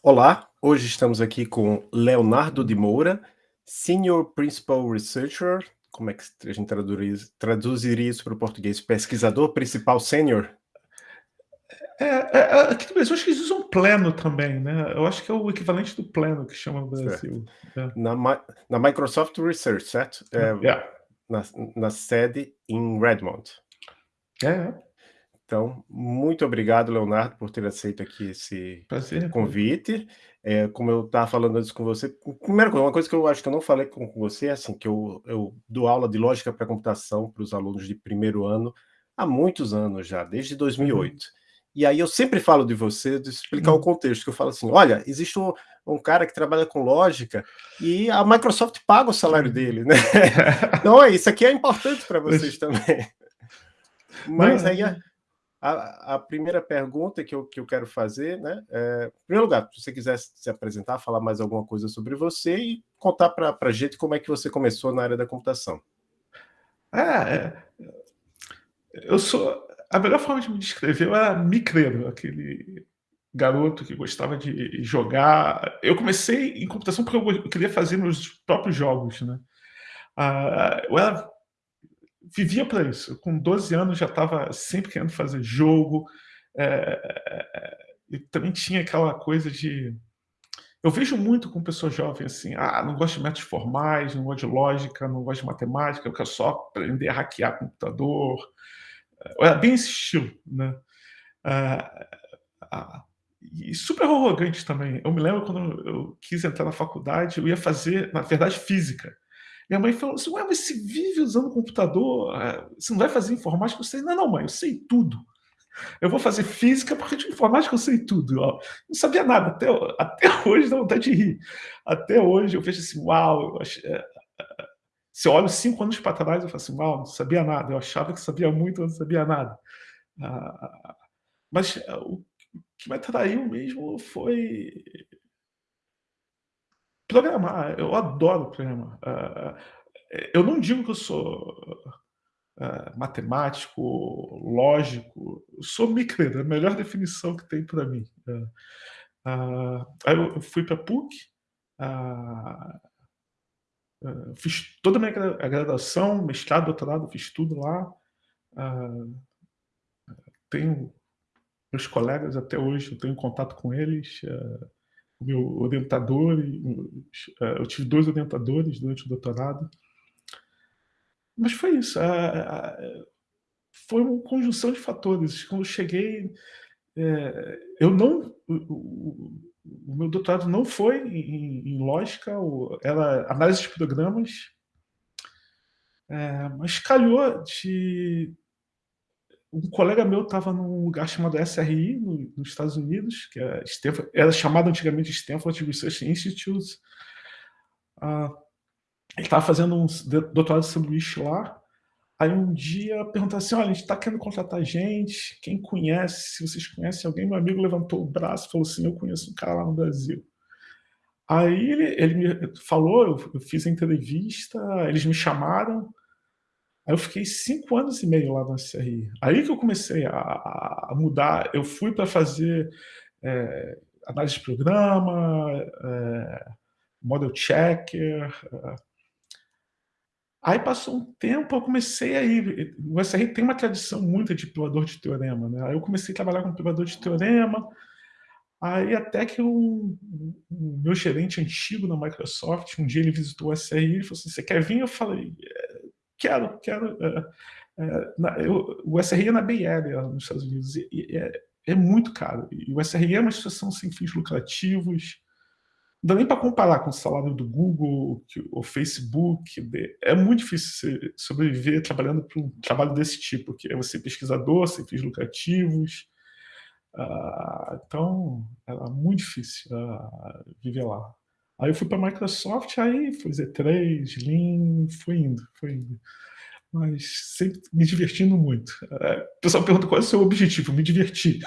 Olá, hoje estamos aqui com Leonardo de Moura, Senior Principal Researcher, como é que a gente traduz, traduziria isso para o português? Pesquisador principal sênior? É, é, é, aqui no Brasil, acho que eles usam pleno também, né? Eu acho que é o equivalente do pleno que chama no Brasil. É. Na, na, Microsoft Research, certo? É, yeah. na, na, sede em Redmond. É. Então, muito obrigado, Leonardo, por ter aceito aqui esse Prazer, convite. É, como eu estava falando antes com você, primeira coisa, uma coisa que eu acho que eu não falei com, com você é assim, que eu, eu dou aula de lógica para computação para os alunos de primeiro ano há muitos anos já, desde 2008. Uhum. E aí eu sempre falo de você, de explicar uhum. o contexto, que eu falo assim, olha, existe um, um, cara que trabalha com lógica e a Microsoft paga o salário dele, né? então, é, isso aqui é importante para vocês também. Mas aí a, a, a, primeira pergunta que eu, que eu quero fazer, né? É, em primeiro lugar, se você quiser se apresentar, falar mais alguma coisa sobre você e contar para a gente como é que você começou na área da computação. É, é, eu sou. A melhor forma de me descrever era micreiro, aquele garoto que gostava de jogar. Eu comecei em computação porque eu queria fazer meus próprios jogos, né? Ah, eu era vivia para isso. Com 12 anos já estava sempre querendo fazer jogo. É, e também tinha aquela coisa de... Eu vejo muito com pessoas jovens assim, ah, não gosto de métodos formais, não gosto de lógica, não gosto de matemática, eu quero só aprender a hackear computador. Era bem esse estilo, né? Ah, ah, e super arrogante também. Eu me lembro quando eu quis entrar na faculdade, eu ia fazer, na verdade, física. Minha mãe falou assim, ué, mas você vive usando computador, é, você não vai fazer informática? Eu sei, não, não, mãe, eu sei tudo. Eu vou fazer física porque de informática eu sei tudo. Ó. Não sabia nada, até, até hoje dá vontade de rir. Até hoje eu vejo assim, uau, eu ach... É, é, se eu olho cinco anos para trás, eu falo assim, uau, não sabia nada. Eu achava que sabia muito, mas não sabia nada. Ah, mas o que me atraiu mesmo foi Programar, eu adoro programar. Uh, eu não digo que eu sou uh, matemático, lógico, eu sou micro, é a melhor definição que tem para mim. Aí eu fui para a PUC, fiz toda a minha graduação, mestrado, doutorado, fiz tudo lá. tenho meus colegas até hoje, eu tenho contato com eles. Uh, meu orientador, é, eu tive dois orientadores durante o doutorado. Mas foi isso, foi uma conjunção de fatores. Quando eu cheguei, é, eu não, o, meu doutorado não foi em, lógica, era análise de programas, é, mas calhou de um colega meu estava num lugar chamado SRI, no, nos Estados Unidos, que é Stanford, era chamado antigamente Stanford Research Institute. Uh, ele estava fazendo um doutorado de sanduíche lá. Aí um dia perguntaram assim, olha, a gente está querendo contratar gente, quem conhece, se vocês conhecem alguém, meu amigo levantou o braço e falou assim, eu conheço um cara lá no Brasil. Aí ele, ele me falou, eu, eu fiz a entrevista, eles me chamaram, Aí eu fiquei cinco anos e meio lá na CRI. Aí que eu comecei a, a mudar. Eu fui para fazer é, análise de programa, é, model checker. É. Aí passou um tempo, eu comecei a ir. O SRI tem uma tradição muito de provador de teorema. Né? Aí eu comecei a trabalhar com provador de teorema. Aí até que o meu gerente antigo na Microsoft, um dia ele visitou o SRI e falou assim, você quer vir? Eu falei, quero, quero. É, é, na, eu, o SRI é na Bay Area, nos Estados Unidos, e, e é, é, muito caro. E o SRI é uma instituição sem fins lucrativos, não dá nem para comparar com o salário do Google, o Facebook. É muito difícil sobreviver trabalhando para um trabalho desse tipo, que é você pesquisador, sem fins lucrativos. Uh, então, era muito difícil uh, viver lá. Aí eu fui para a Microsoft, aí foi Z3, Lean, foi indo, foi indo. Mas sempre me divertindo muito. É, o pessoal pergunta qual é o seu objetivo, me divertir.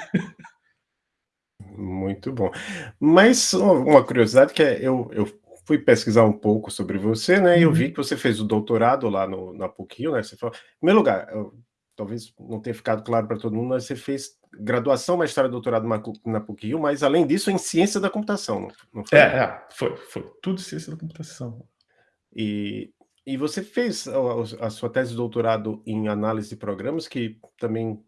Muito bom. Mas uma curiosidade que é, eu, eu fui pesquisar um pouco sobre você, né, e eu vi uhum. que você fez o doutorado lá no, na PUC-Rio, né, você falou, em primeiro lugar, eu, talvez não tenha ficado claro para todo mundo, mas você fez graduação, mestrado e doutorado na PUC-Rio, mas além disso em ciência da computação, não foi? É, é, foi, foi. Tudo ciência da computação. E, e você fez a, a sua tese de doutorado em análise de programas, que também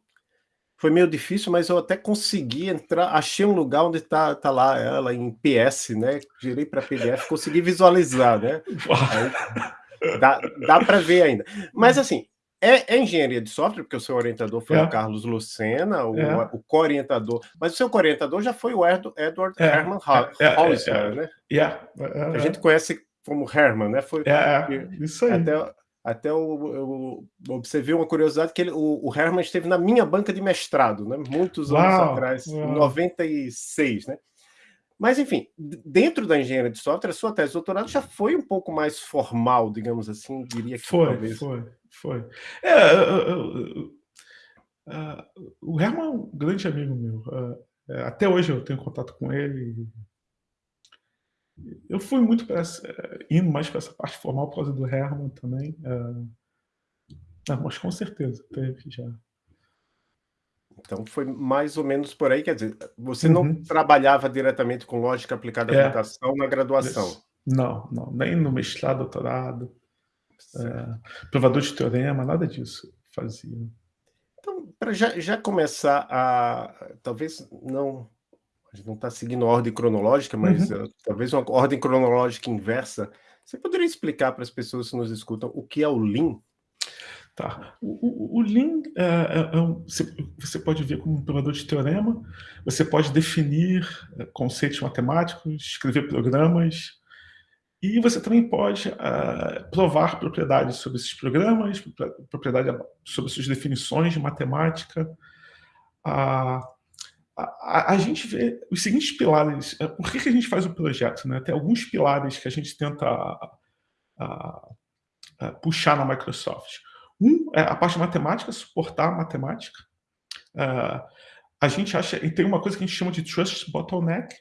foi meio difícil, mas eu até consegui entrar, achei um lugar onde está tá lá ela em PS, né? Girei para PDF, consegui visualizar, né? Aí, dá dá para ver ainda. Mas assim, é, é, engenharia de software, porque o seu orientador foi é. o Carlos Lucena, o, é. o co-orientador, mas o seu co-orientador já foi o Edward é. Herman Hollister, é, né? Yeah. A gente conhece como Herman, né? Foi, é, isso aí. Até, até eu, eu observei uma curiosidade que ele, o, o, Herman esteve na minha banca de mestrado, né? Muitos Uau, anos atrás, em 96, né? Mas, enfim, dentro da engenharia de software, a sua tese de doutorado já foi um pouco mais formal, digamos assim, diria que foi, talvez. Foi, foi. É, uh, uh, o Herman é um grande amigo meu. Uh, até hoje eu tenho contato com ele. Eu fui muito para indo mais para essa parte formal por causa do Herman também. Uh, mas com certeza teve já. Então foi mais ou menos por aí, quer dizer, você uhum. não trabalhava diretamente com lógica aplicada à é. computação na graduação? Não, não, nem no mestrado, doutorado, é, provador de teorema, nada disso fazia. Então, para já, já começar a, talvez não a gente não está seguindo a ordem cronológica, mas uhum. uh, talvez uma ordem cronológica inversa. Você poderia explicar para as pessoas que nos escutam o que é o Lean? Tá. O, o, o Lean é, é, é um, você, pode ver como um provador de teorema, você pode definir é, conceitos matemáticos, escrever programas, e você também pode uh, provar propriedades sobre esses programas, propriedade sobre suas definições de matemática. Uh, a, a, gente vê os seguintes pilares. É, por que, que a gente faz o projeto? Né? Tem alguns pilares que a gente tenta puxar na Microsoft. Um é a parte matemática, suportar a matemática. Uh, a gente acha, e tem uma coisa que a gente chama de trust bottleneck,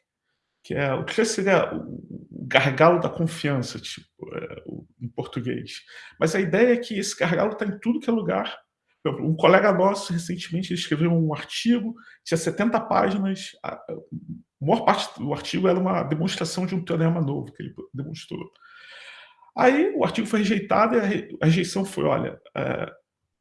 que é o trust seria o gargalo da confiança, tipo, é, em português. Mas a ideia é que esse gargalo está em tudo que é lugar um colega nosso, recentemente, escreveu um artigo, tinha 70 páginas, a maior parte do artigo era uma demonstração de um teorema novo que ele demonstrou. Aí o artigo foi rejeitado e a rejeição foi, olha, é,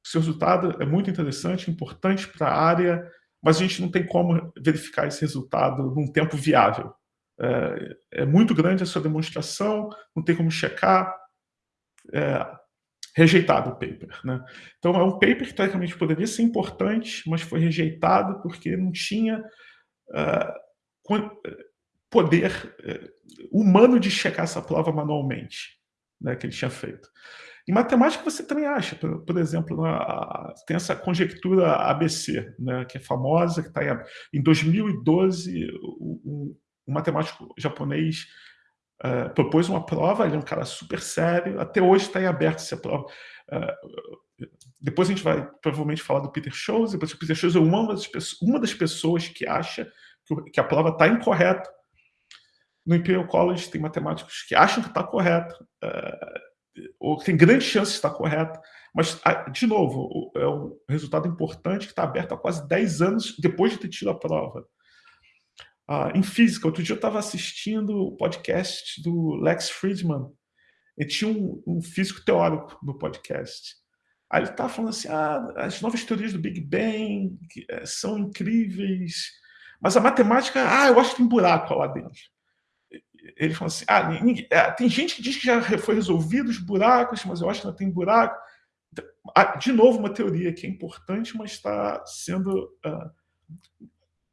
seu resultado é muito interessante, importante para a área, mas a gente não tem como verificar esse resultado num tempo viável. É, é muito grande a sua demonstração, não tem como checar. É, rejeitado o paper. Né? Então, é um paper que, teoricamente, poderia ser importante, mas foi rejeitado porque não tinha uh, poder uh, humano de checar essa prova manualmente, né, que ele tinha feito. Em matemática, você também acha, por, por exemplo, tem essa conjectura ABC, né, que é famosa, que está em, em 2012, um, matemático japonês Uh, propôs uma prova, ele é um cara super sério, até hoje está em aberto essa prova. Uh, depois a gente vai provavelmente falar do Peter Scholes, depois o Peter Scholes é uma das, pessoas, uma das pessoas que acha que, que a prova está incorreta. No Imperial College tem matemáticos que acham que está correta, uh, ou que tem grande chance de estar correta, mas, de novo, é um resultado importante que está aberto há quase 10 anos depois de ter tido a prova uh, em física. Outro dia eu estava assistindo o podcast do Lex Friedman. Ele tinha um, um físico teórico no podcast. Aí ele estava falando assim: ah, as novas teorias do Big Bang é, são incríveis, mas a matemática, ah, eu acho que tem buraco lá dentro. Ele falou assim: ah, ninguém, tem gente que diz que já foi resolvido os buracos, mas eu acho que não tem buraco. Então, ah, de novo, uma teoria que é importante, mas está sendo.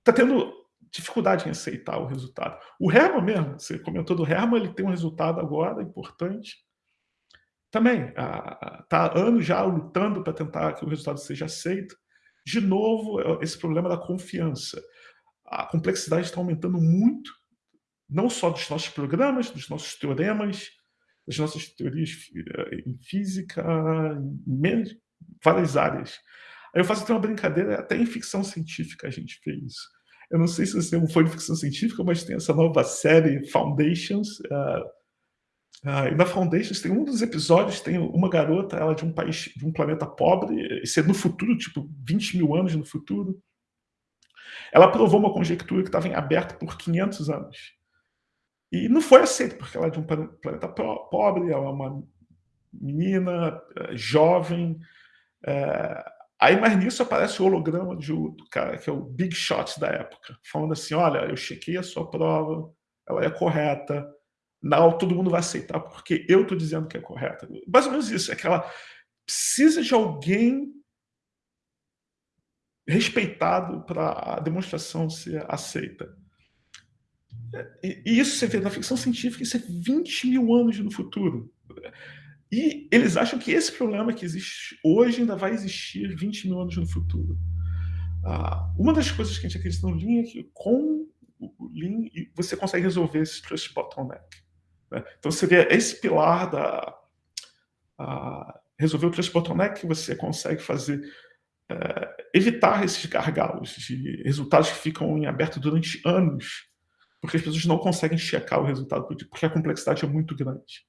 Está uh, tendo dificuldade em aceitar o resultado. O Herman mesmo, você comentou do Herman, ele tem um resultado agora importante. Também está há anos já lutando para tentar que o resultado seja aceito. De novo, é esse problema da confiança. A complexidade está aumentando muito, não só dos nossos programas, dos nossos teoremas, das nossas teorias eh, em física, em várias áreas. Aí eu faço até uma brincadeira, até em ficção científica a gente fez eu não sei se você fã de ficção científica, mas tem essa nova série Foundations. Uh, uh, e na Foundations tem um dos episódios, tem uma garota, ela é de um país, de um planeta pobre, isso é no futuro, tipo 20 mil anos no futuro. Ela provou uma conjectura que estava em aberto por 500 anos. E não foi aceito, porque ela é de um planeta pobre, ela é uma menina, eh, jovem. É... Aí, mais nisso, aparece o holograma de, do cara que é o Big Shot da época, falando assim: olha, eu chequei a sua prova, ela é correta, não, todo mundo vai aceitar porque eu estou dizendo que é correta. Mais ou menos isso, é que ela precisa de alguém respeitado para a demonstração ser aceita. E isso você vê na ficção científica, isso é 20 mil anos no futuro. E eles acham que esse problema que existe hoje ainda vai existir 20 mil anos no futuro. Ah, uma das coisas que a gente acredita no Lean é que com o Lean você consegue resolver esse trust bottleneck. Né? Então seria esse pilar da a, resolver o trust bottleneck você consegue fazer é, evitar esses gargalos de resultados que ficam em aberto durante anos, porque as pessoas não conseguem checar o resultado porque a complexidade é muito grande.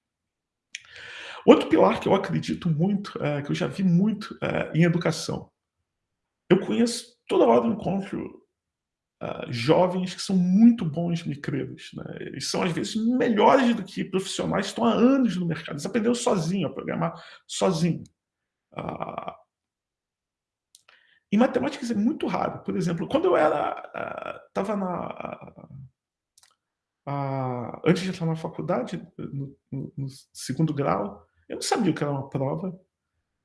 Outro pilar que eu acredito muito, é, que eu já vi muito é, em educação. Eu conheço toda hora eu encontro uh, jovens que são muito bons micreiros. Né? Eles são, às vezes, melhores do que profissionais que estão há anos no mercado. Eles aprenderam sozinho a programar sozinho. Uh, em matemática isso é muito raro. Por exemplo, quando eu era estava uh, na antes de entrar na faculdade, no, no, no, segundo grau, eu não sabia o que era uma prova.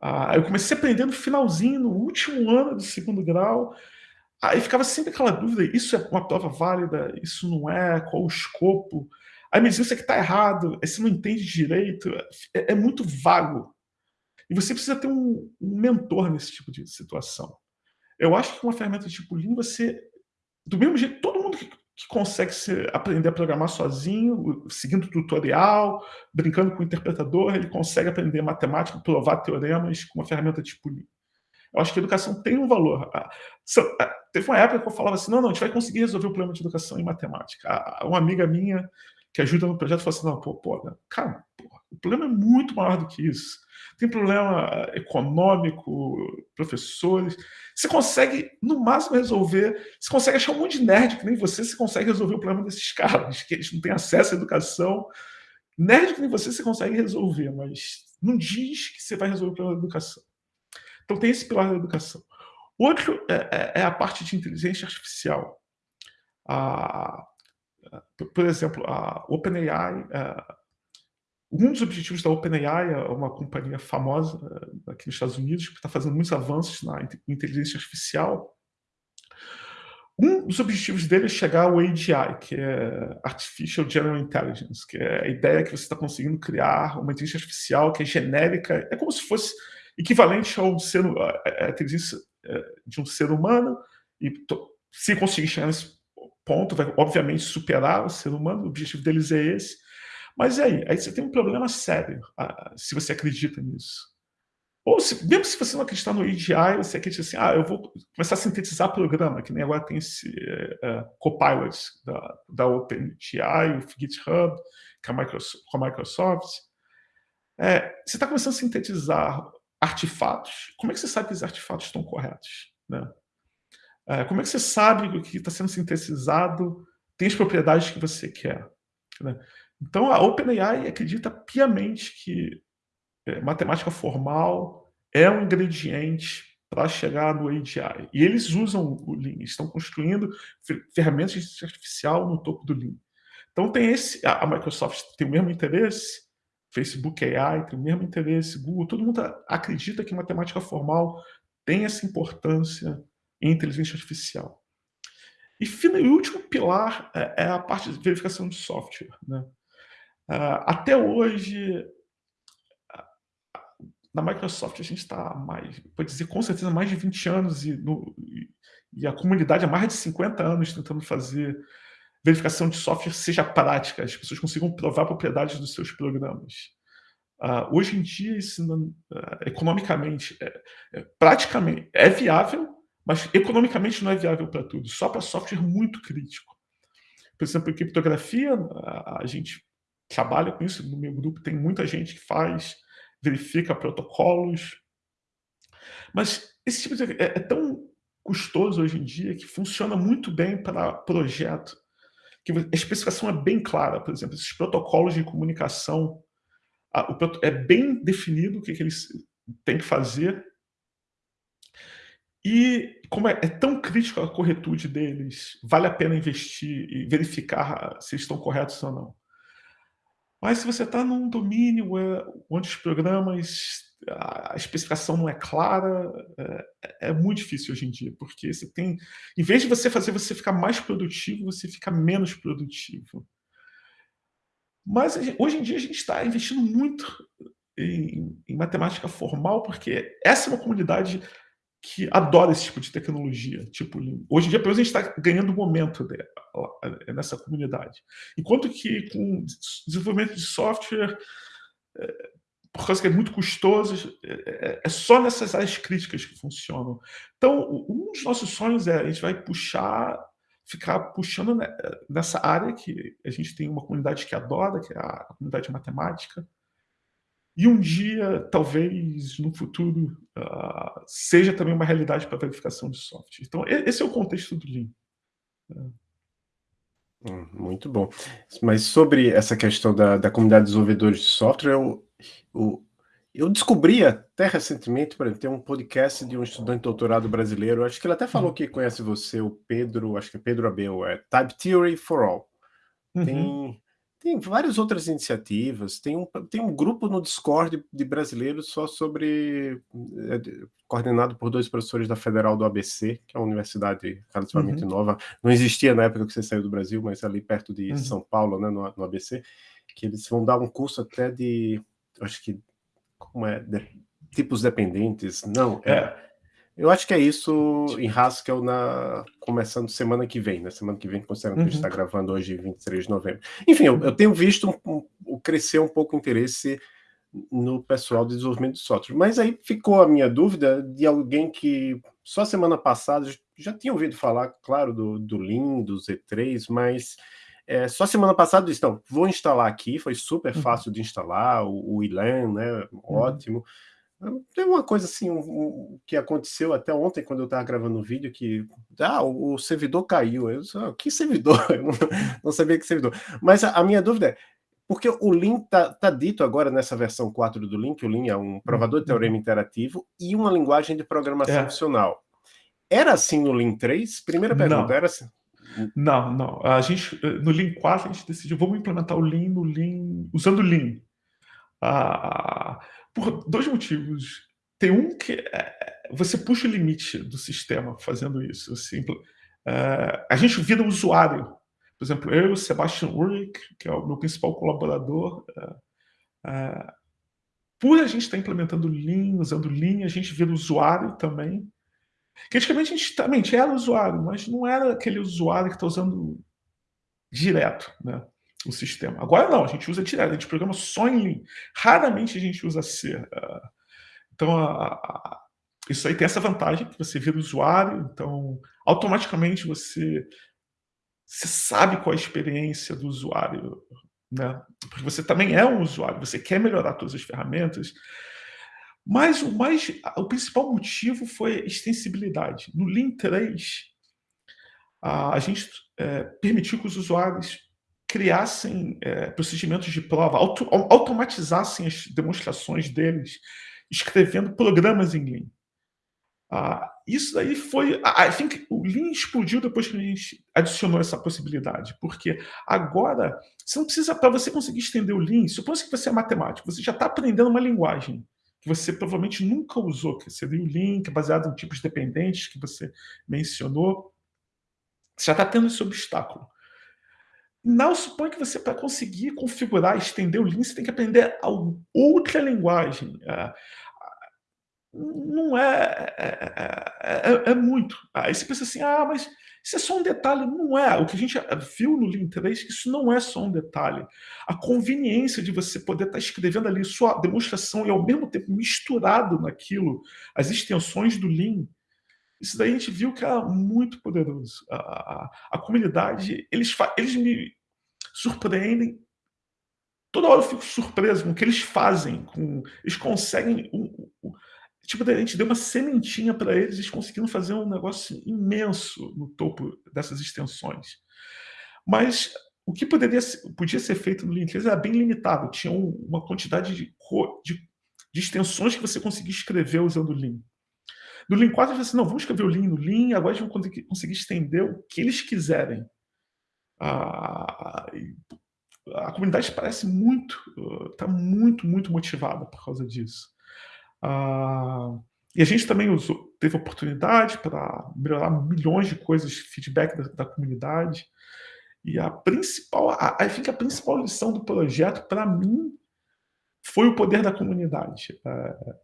Uh, eu comecei a aprender no finalzinho, no último ano do segundo grau. Aí ficava sempre aquela dúvida: isso é uma prova válida? Isso não é? Qual o escopo? Aí me dizia isso aqui está errado, você não entende direito, é, é, muito vago. E você precisa ter um, um mentor nesse tipo de situação. Eu acho que uma ferramenta tipo Lean, você, do mesmo jeito, todo mundo que, que consegue se, aprender a programar sozinho, seguindo tutorial, brincando com o interpretador, ele consegue aprender matemática, provar teoremas com uma ferramenta Lean. Eu acho que a educação tem um valor. Teve uma época que eu falava assim, não, não, a gente vai conseguir resolver o problema de educação em matemática. Uma amiga minha que ajuda no projeto falou assim, não, pô, pô, cara, pô, o problema é muito maior do que isso. Tem problema eh, econômico, professores. Você consegue, no máximo, resolver. Você consegue achar um monte de nerd que nem você, você consegue resolver o problema desses caras, que eles não têm acesso à educação. Nerd que nem você, você consegue resolver, mas não diz que você vai resolver o problema da educação. Então, tem esse pilar da educação. Outro é, é, é a parte de inteligência artificial. Ah, por exemplo, a OpenAI, é, um dos objetivos da OpenAI é uma companhia famosa é, aqui nos Estados Unidos que está fazendo muitos avanços na inteligência artificial. Um dos objetivos dele é chegar ao AGI, que é Artificial General Intelligence, que é a ideia que você está conseguindo criar uma inteligência artificial que é genérica, é como se fosse equivalente ao ser, a, inteligência de um ser humano, e se conseguir chegar nesse ponto, vai obviamente superar o ser humano, o objetivo deles é esse. Mas e aí? Aí você tem um problema sério, se você acredita nisso. Ou se, mesmo se você não acreditar no EDI, você acredita assim, ah, eu vou começar a sintetizar programa, que nem agora tem esse uh, Copilot da, da OpenAI, o GitHub, com a Microsoft. Com a Microsoft. É, você está começando a sintetizar artefatos. Como é que você sabe que os artefatos estão corretos? Né? É, como é que você sabe que o que está sendo sintetizado tem as propriedades que você quer? Né? Então, a OpenAI acredita piamente que é, matemática formal é um ingrediente para chegar no AGI. E eles usam o Lean, estão construindo ferramentas de inteligência artificial no topo do Lean. Então, tem esse, a Microsoft tem o mesmo interesse, Facebook AI tem o mesmo interesse, Google, todo mundo acredita que matemática formal tem essa importância em inteligência artificial. E, e o último pilar é, é, a parte de verificação de software. Né? Uh, até hoje, na Microsoft, a gente está mais, pode dizer com certeza, mais de 20 anos e, no, e, a comunidade há mais de 50 anos tentando fazer verificação de software seja prática, as pessoas consigam provar propriedades dos seus programas. Uh, hoje em dia, isso não, uh, economicamente, é, é, praticamente é viável, mas economicamente não é viável para tudo, só para software muito crítico. Por exemplo, em criptografia, a, a gente trabalha com isso, no meu grupo tem muita gente que faz, verifica protocolos, mas esse tipo de é, é tão custoso hoje em dia, que funciona muito bem para projeto, que a especificação é bem clara, por exemplo, esses protocolos de comunicação, é bem definido o que, que eles têm que fazer, e como é, é, tão crítico a corretude deles, vale a pena investir e verificar se estão corretos ou não. Mas se você está num domínio é, onde os programas, a especificação não é clara, é, é, muito difícil hoje em dia, porque você tem, em vez de você fazer você ficar mais produtivo, você fica menos produtivo. Mas hoje em dia a gente está investindo muito em, em matemática formal, porque essa é uma comunidade que adora esse tipo de tecnologia. Tipo, hoje em dia, pelo menos, a gente está ganhando momento nessa comunidade. Enquanto que com desenvolvimento de software, é, por causa que é muito custoso, é, é, só nessas áreas críticas que funcionam. Então, um dos nossos sonhos é a gente vai puxar, ficar puxando nessa área que a gente tem uma comunidade que adora, que é a comunidade matemática, e um dia, talvez, no futuro, uh, seja também uma realidade para verificação de software. Então, esse é o contexto do Lean. Hum, muito bom. Mas sobre essa questão da, da comunidade de desenvolvedores de software, eu, eu, eu descobri até recentemente, por exemplo, tem um podcast de um estudante de doutorado brasileiro, acho que ele até falou uhum. que conhece você, o Pedro, acho que é Pedro Abel, é Type Theory for All. Uhum. Tem, várias outras iniciativas, tem um, tem um grupo no Discord de brasileiros só sobre, é, coordenado por dois professores da Federal do ABC, que é uma universidade relativamente uhum. nova, não existia na época que você saiu do Brasil, mas ali perto de uhum. São Paulo, né, no, no, ABC, que eles vão dar um curso até de, acho que, como é, de, tipos dependentes, não, é, é eu acho que é isso em Haskell na... começando semana que vem, né? Semana que vem, considerando uhum. que a gente está uhum. gravando hoje, 23 de novembro. Enfim, eu, eu tenho visto um, um, crescer um pouco o interesse no pessoal de desenvolvimento de software. Mas aí ficou a minha dúvida de alguém que só semana passada já tinha ouvido falar, claro, do, do Lean, do Z3, mas é, só semana passada disse, então, vou instalar aqui, foi super uhum. fácil uhum. de instalar, o, o Ilan, né, uhum. Tem uma coisa assim um, um, que aconteceu até ontem, quando eu estava gravando o um vídeo, que ah, o, o, servidor caiu. Eu disse, ah, que servidor? Eu não, não, sabia que servidor. Mas a, a, minha dúvida é, porque o Lean está tá dito agora nessa versão 4 do Lean, que o Lean é um provador de teorema uhum. interativo e uma linguagem de programação é. funcional. Era assim no Lean 3? Primeira pergunta, não. era assim? Não, não. A gente, no Lean 4, a gente decidiu, vamos implementar o Lean no Lean, usando o Lean. Ah, por dois motivos. Tem um que é, você puxa o limite do sistema fazendo isso. Assim, é, a gente vira usuário. Por exemplo, eu, Sebastian Ulrich, que é o meu principal colaborador, é, é, por a gente estar implementando Lean, usando Lean, a gente vira usuário também. Que antigamente a gente também era usuário, mas não era aquele usuário que está usando direto, né? O sistema. Agora não, a gente usa direto, a gente programa só em Lean. Raramente a gente usa C. Ah, então, a, a, isso aí tem essa vantagem, que você vira usuário, então automaticamente você, você sabe qual é a experiência do usuário, né? Porque você também é um usuário, você quer melhorar todas as ferramentas, mas o, mais, o principal motivo foi extensibilidade. No Lean 3, a, a gente é, permitiu que os usuários criassem é, procedimentos de prova, auto, automatizassem as demonstrações deles, escrevendo programas em Lean. Ah, isso daí foi... I think o Lean explodiu depois que a gente adicionou essa possibilidade, porque agora, você não precisa, para você conseguir estender o Lean, suponha que você é matemático, você já está aprendendo uma linguagem que você provavelmente nunca usou, que seria o Lean, que é baseado em tipos dependentes, que você mencionou. Você já está tendo esse obstáculo. Não supõe que você, para conseguir configurar, estender o Lean, você tem que aprender outra linguagem. É, não é é, é, é, é, muito. Aí você pensa assim, ah, mas isso é só um detalhe. Não é. O que a gente viu no Lean 3, que isso não é só um detalhe. A conveniência de você poder estar escrevendo ali sua demonstração e ao mesmo tempo misturado naquilo as extensões do Lean, isso daí a gente viu que era muito poderoso. A, a, a comunidade, eles, eles me surpreendem. Toda hora eu fico surpreso com o que eles fazem. Com, eles conseguem... Um, um, tipo, a gente deu uma sementinha para eles, eles conseguiram fazer um negócio imenso no topo dessas extensões. Mas o que poderia podia ser feito no 3 era bem limitado, tinha uma quantidade de, de, de extensões que você conseguia escrever usando o Lean. No Lean 4, você assim, não, vamos escrever o Lean no Lean, agora a gente vai conseguir estender o que eles quiserem. Ah, a comunidade parece muito, está muito, muito motivada por causa disso. Ah, e a gente também usou, teve oportunidade para melhorar milhões de coisas, feedback da, da comunidade. E a principal, a, a, a principal lição do projeto, para mim, foi o poder da comunidade. É,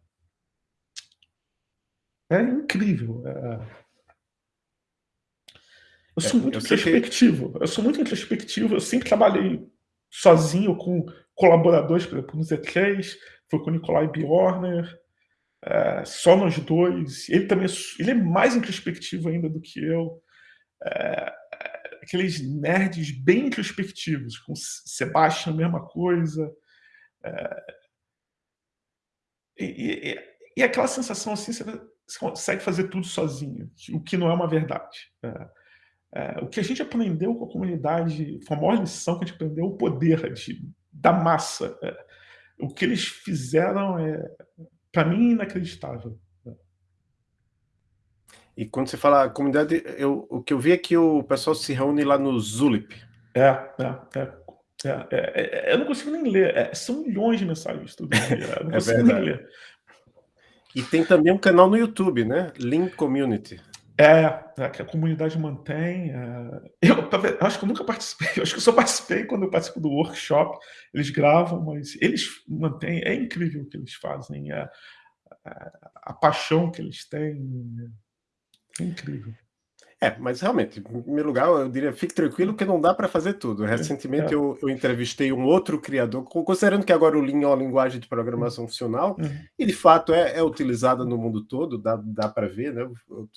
é incrível. É... Eu sou é, muito eu introspectivo. Que... Eu sou muito introspectivo. Eu sempre trabalhei sozinho com colaboradores, por exemplo, no Z3, foi com o Nikolai Bjorner, é, só nós dois. Ele também ele é mais introspectivo ainda do que eu. É, aqueles nerds bem introspectivos, com Sebastian, a mesma coisa. É, e, e, e, aquela sensação assim, você, você, consegue fazer tudo sozinho, o que não é uma verdade. É, é, o que a gente aprendeu com a comunidade, foi a maior lição que a gente aprendeu, o poder de, da massa. É, o que eles fizeram é, para mim, inacreditável. E quando você fala comunidade, eu, o que eu vi é que o pessoal se reúne lá no Zulip. É, é, é. é, é, é eu não consigo nem ler. É, são milhões de mensagens todo dia. Eu não consigo verdade. nem ler. E tem também um canal no YouTube, né? Link Community. É, é, que a comunidade mantém. É... Eu, eu, acho que eu nunca participei, eu acho que eu só participei quando eu participo do workshop. Eles gravam, mas eles mantêm. É incrível o que eles fazem, é, é, a paixão que eles têm. É incrível. É, mas realmente, em primeiro lugar, eu diria, fique tranquilo que não dá para fazer tudo. É, Recentemente é. eu, eu, entrevistei um outro criador, considerando que agora o Lean é uma linguagem de programação funcional, uhum. e de fato é, é, utilizada no mundo todo, dá, dá para ver, né? Eu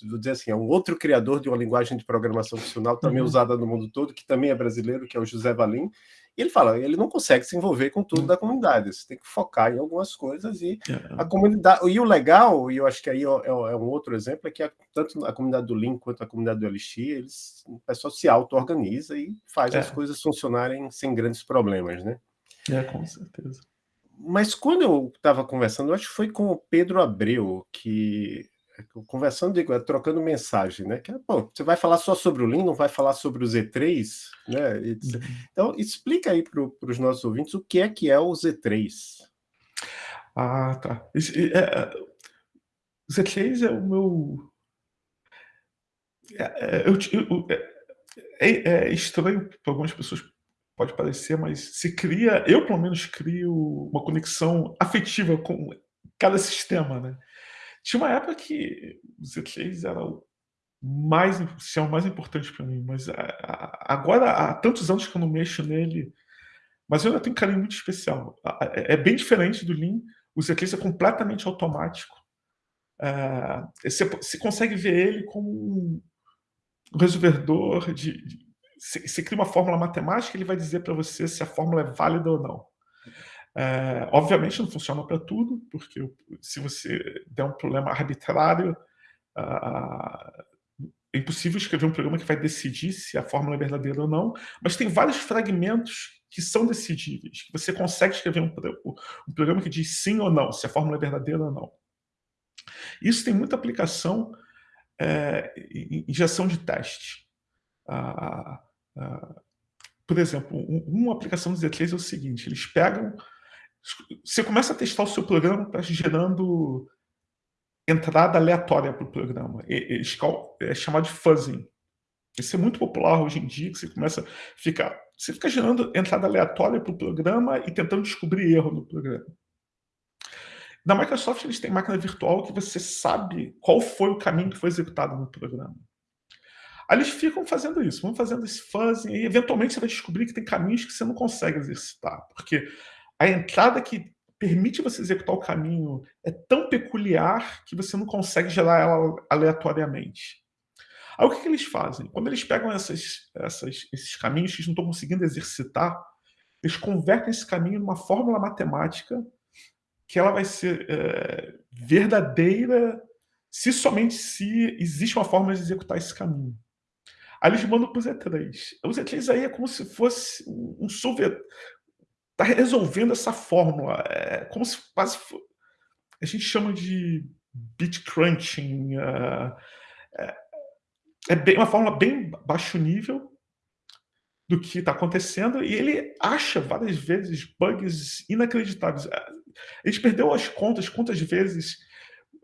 vou dizer assim, é um outro criador de uma linguagem de programação funcional também uhum. usada no mundo todo, que também é brasileiro, que é o José Valim, e ele fala, ele não consegue se envolver com tudo da comunidade, você tem que focar em algumas coisas e é. a comunidade. E o legal, e eu acho que aí é, é, é um outro exemplo, é que a, tanto a comunidade do Link quanto a comunidade do LX, eles, o pessoal se auto-organiza e faz as coisas funcionarem sem grandes problemas, né? É, com certeza. Mas quando eu estava conversando, eu acho que foi com o Pedro Abreu, que conversando, digo, é trocando mensagem, né? Que, bom, você vai falar só sobre o Lean, não vai falar sobre o Z3, né? Uhum. Então, explica aí para os nossos ouvintes o que é que é o Z3. Ah, tá. É, é, o Z3 é o meu... É, é eu, eu, é, é estranho para algumas pessoas, pode parecer, mas se cria, eu pelo menos crio uma conexão afetiva com cada sistema, né? Tinha uma época que o Z3 era o mais, é o mais importante para mim, mas agora há tantos anos que eu não mexo nele, mas eu ainda tenho um carinho muito especial. É, é bem diferente do Lean, o Z3 é completamente automático. É, você, você, consegue ver ele como um resolvedor de, de você, você cria uma fórmula matemática, ele vai dizer para você se a fórmula é válida ou não. É, obviamente não funciona para tudo, porque se você der um problema arbitrário, é impossível escrever um programa que vai decidir se a fórmula é verdadeira ou não, mas tem vários fragmentos que são decidíveis, que você consegue escrever um, um programa que diz sim ou não, se a fórmula é verdadeira ou não. Isso tem muita aplicação é, em gestão de teste. Por exemplo, um, uma aplicação do Z3 é o seguinte, eles pegam você começa a testar o seu programa, está gerando entrada aleatória para o programa. É chamado de fuzzing. Isso é muito popular hoje em dia, que você começa a ficar... Você fica gerando entrada aleatória para o programa e tentando descobrir erro no programa. Na Microsoft, eles têm máquina virtual que você sabe qual foi o caminho que foi executado no programa. Aí eles ficam fazendo isso, vão fazendo esse fuzzing, e eventualmente você vai descobrir que tem caminhos que você não consegue exercitar, porque a entrada que permite você executar o caminho é tão peculiar que você não consegue gerar ela aleatoriamente. Aí o que, que eles fazem? Quando eles pegam essas, essas, esses caminhos que eles não estão conseguindo exercitar, eles convertem esse caminho numa fórmula matemática que ela vai ser é, verdadeira se somente se existe uma forma de executar esse caminho. Aí eles mandam para o Z3. O Z3 aí é como se fosse um software está resolvendo essa fórmula. É como se quase a gente chama de bit crunching. Uh, é, é bem, uma fórmula bem baixo nível do que está acontecendo e ele acha várias vezes bugs inacreditáveis. A gente perdeu as contas, quantas vezes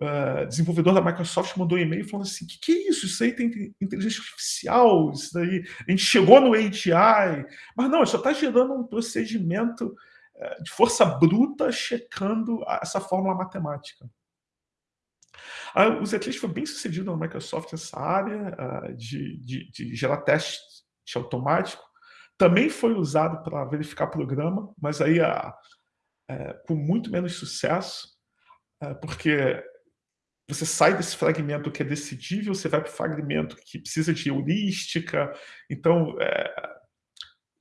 uh, desenvolvedor da Microsoft mandou um e-mail falando assim, o que, que é isso? Isso aí tem inteligência artificial, isso daí... A gente chegou no AGI, mas não, só está gerando um procedimento uh, de força bruta checando essa fórmula matemática. Uh, o Zetlis foi bem sucedido na Microsoft nessa área uh, de, de, de, gerar teste automático. Também foi usado para verificar programa, mas aí uh, com muito menos sucesso, porque você sai desse fragmento que é decidível, você vai para o fragmento que precisa de heurística. Então, é,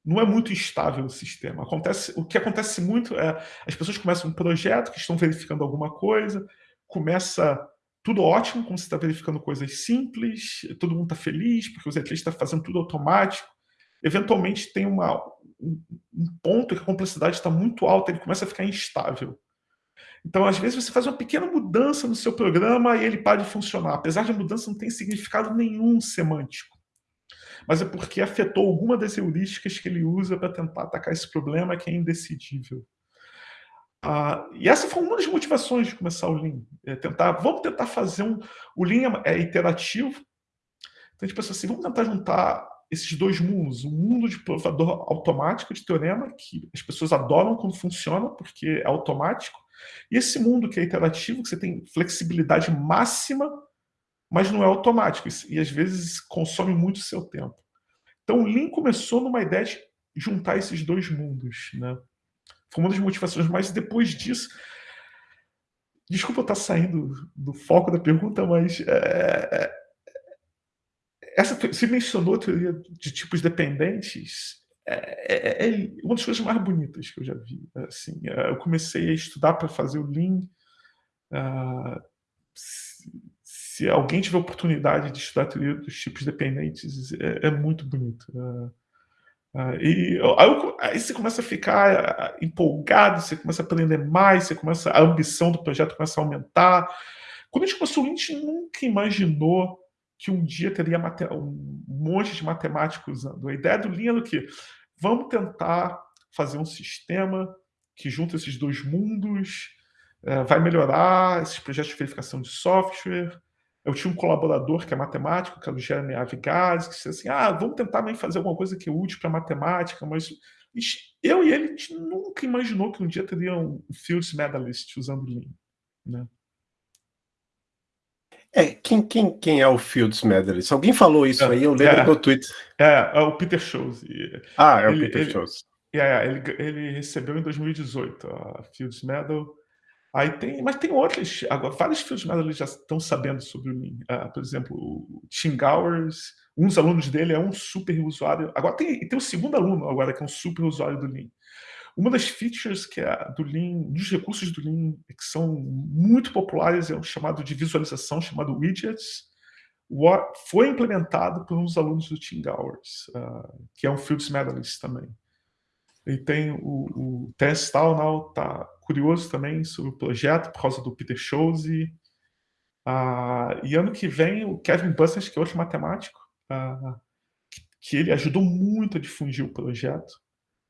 não é muito estável o sistema. Acontece, o que acontece muito é as pessoas começam um projeto que estão verificando alguma coisa, começa tudo ótimo, como você está verificando coisas simples, todo mundo está feliz, porque o Zetlis está fazendo tudo automático. Eventualmente tem uma, um, um ponto que a complexidade está muito alta, ele começa a ficar instável. Então, às vezes, você faz uma pequena mudança no seu programa e ele para de funcionar. Apesar de a mudança não ter significado nenhum semântico. Mas é porque afetou alguma das heurísticas que ele usa para tentar atacar esse problema que é indecidível. Ah, e essa foi uma das motivações de começar o Lean. É tentar, vamos tentar fazer um... O Lean é, é iterativo. Então, a gente pensa assim, vamos tentar juntar esses dois mundos. Um mundo de provador automático de teorema, que as pessoas adoram quando funciona, porque é automático. E esse mundo que é iterativo, que você tem flexibilidade máxima, mas não é automático, e às vezes consome muito seu tempo. Então o Lean começou numa ideia de juntar esses dois mundos. Né? Foi uma das motivações, mas depois disso... Desculpa eu estar saindo do foco da pergunta, mas... É, é essa, você mencionou a teoria de tipos dependentes, é, é, é, uma das coisas mais bonitas que eu já vi. Assim, é, eu comecei a estudar para fazer o Lean. Uh, se, se, alguém tiver oportunidade de estudar a teoria dos tipos dependentes, é, é muito bonito. Uh, uh, e aí, aí, você começa a ficar empolgado, você começa a aprender mais, você começa a ambição do projeto começa a aumentar. Quando a gente começou, a gente nunca imaginou que um dia teria um monte de matemáticos usando. A ideia do Lean é do que vamos tentar fazer um sistema que junta esses dois mundos, é, vai melhorar esses projetos de verificação de software. Eu tinha um colaborador que é matemático, que é o Jeremy Avigaz, que disse assim, ah, vamos tentar também fazer alguma coisa que é útil para matemática, mas eu e ele, nunca imaginou que um dia teria um Fields Medalist usando Lean. Né? É, quem, quem, quem é o Fields Medalist? Alguém falou isso é, aí, eu lembro é, no Twitter. É, é o Peter Shows. Ah, é ele, o Peter ele, Shows. É, ele, ele recebeu em 2018 a Fields Medal. Aí tem, mas tem outros, agora, vários Fields Medal já estão sabendo sobre o Lean. Uh, por exemplo, o Tim Gowers, um dos alunos dele é um super usuário. Agora tem, tem o segundo aluno agora que é um super usuário do Lean. Uma das features que é do Lean, dos recursos do Lean que são muito populares é o chamado de visualização, chamado widgets, foi implementado por dos alunos do Tim Gowers, uh, que é um Fields Medalist também. E tem o, o Tess Taunau, tá curioso também sobre o projeto por causa do Peter Schulze. Uh, e ano que vem o Kevin Busters, que é outro matemático, uh, que ele ajudou muito a difundir o projeto.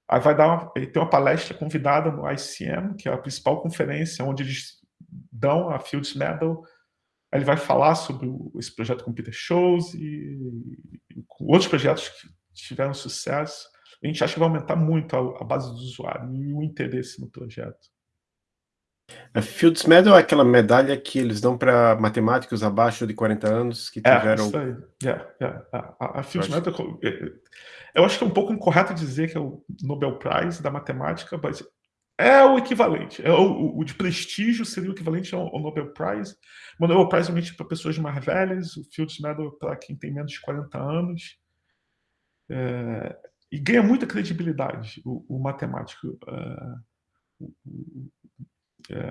Aí vai dar uma, tem uma palestra convidada no ICM, que é a principal conferência onde eles dão a Fields Medal. Ele vai falar sobre o, esse projeto com Peter Shows e, e, com outros projetos que tiveram sucesso. A gente acha que vai aumentar muito a, a base do usuário e o interesse no projeto. A Fields Medal é aquela medalha que eles dão para matemáticos abaixo de 40 anos que tiveram... É, isso aí. Yeah, yeah. A, a Fields Medal eu acho que é um pouco incorreto dizer que é o Nobel Prize da matemática, mas é o equivalente. É o, o, de prestígio seria o equivalente ao, ao Nobel Prize. O Nobel Prize é para pessoas mais velhas, o Fields Medal para quem tem menos de 40 anos. É, e ganha muita credibilidade o, o matemático. É,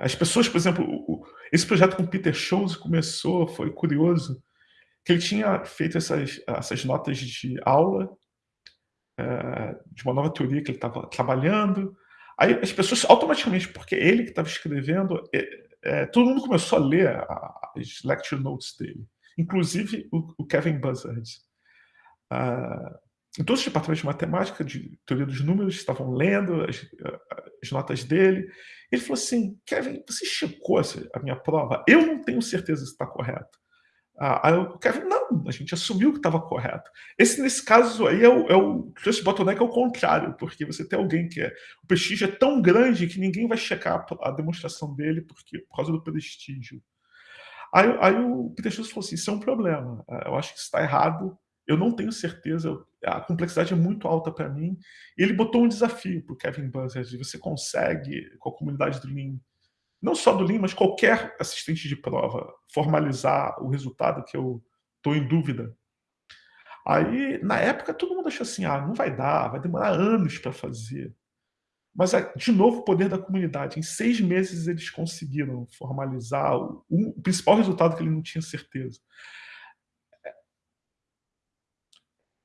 as pessoas, por exemplo, esse projeto com Peter Scholes começou foi curioso, que ele tinha feito essas essas notas de aula, eh, de uma nova teoria que ele estava trabalhando, aí as pessoas automaticamente, porque ele que estava escrevendo, eh eh, todo mundo começou a ler as lecture notes dele, inclusive o o Kevin Buzzard. Ah, em todos os departamentos de matemática, de teoria dos números, estavam lendo as as notas dele. Ele falou assim: "Kevin, você checou a minha prova? Eu não tenho certeza se está correto". Ah, aí o Kevin: "Não, a gente assumiu que estava correto". Esse, nesse caso aí, é o é o trust bottleneck ao contrário, porque você tem alguém que é o prestígio é tão grande que ninguém vai checar a demonstração dele, porque por causa do prestígio. Aí aí o Peter Scholes falou assim: "Isso é um problema, eh, eu acho que está errado, eu não tenho certeza, a complexidade é muito alta para mim". Ele botou um desafio para o Kevin Buzzard, você consegue, com a comunidade do Lean, não só do Lean, mas qualquer assistente de prova, formalizar o resultado que eu estou em dúvida? Aí, na época, todo mundo achou assim: "Ah, não vai dar, vai demorar anos para fazer". Mas é, de novo, o poder da comunidade. Em 6 meses eles conseguiram formalizar o o principal resultado que ele não tinha certeza.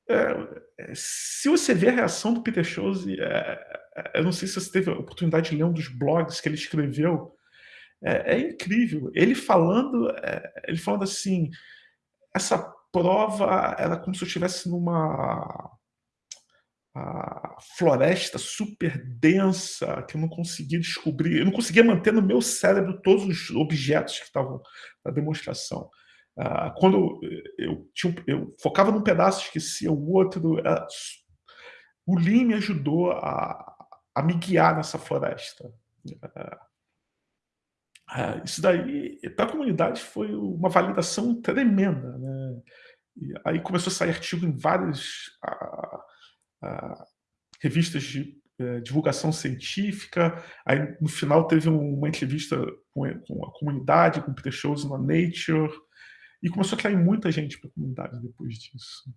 Eh eh, se você vê a reação do Peter Scholes, eh eh, eu não sei se você teve a oportunidade de ler um dos blogs que ele escreveu, é é incrível. Ele falando, ele falando assim: "Essa prova era como se eu estivesse numa floresta super densa, que eu não conseguia descobrir eu não conseguia manter no meu cérebro todos os objetos que estavam na demonstração". Ah, quando eu tinha eu focava num pedaço, esquecia o outro, s o Lean me ajudou a a me guiar nessa floresta. Ah, isso daí, para a comunidade, foi uma validação tremenda, né. E aí começou a sair artigo em várias, revistas de, divulgação científica, aí no final teve uma entrevista com a comunidade, com o Peter Scholes na Nature, e começou a atrair muita gente para a comunidade depois disso.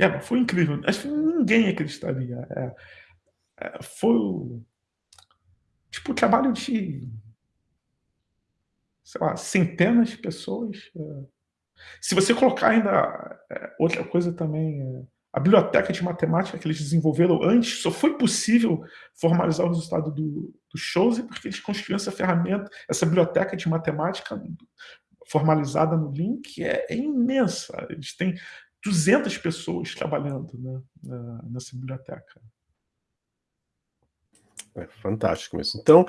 É, foi incrível, acho que ninguém acreditaria, eh eh, foi o tipo, trabalho de sei lá, centenas de pessoas, eh, se você colocar ainda, eh, outra coisa também, eh, a biblioteca de matemática que eles desenvolveram antes, só foi possível formalizar o resultado do do Scholes, porque eles construíram essa ferramenta, essa biblioteca de matemática formalizada no Lean, que é é imensa, eles têm 200 pessoas trabalhando, né, na nessa biblioteca. É fantástico mesmo. Então,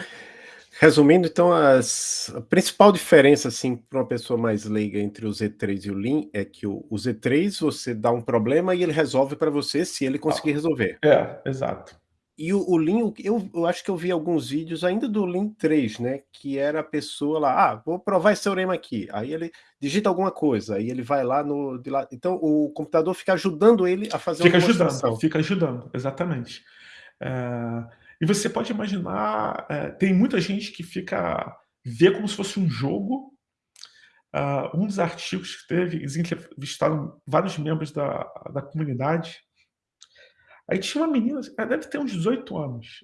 resumindo então as a principal diferença, assim, para uma pessoa mais leiga entre o Z3 e o Lean, é que o o Z3 você dá um problema e ele resolve para você se ele conseguir resolver. É, exato. E o o Lean, eu eu acho que eu vi alguns vídeos ainda do Lean 3, né, que era a pessoa lá: "Ah, vou provar esse teorema aqui", aí ele digita alguma coisa, aí ele vai lá no de lá então o computador fica ajudando ele a fazer uma Fica ajudando, demonstração. fica ajudando, exatamente. Eh, e você pode imaginar, eh, tem muita gente que fica vê como se fosse um jogo. Ah, um dos artigos que teve, eles entrevistaram vários membros da da comunidade. Aí tinha uma menina, ela deve ter uns 18 anos,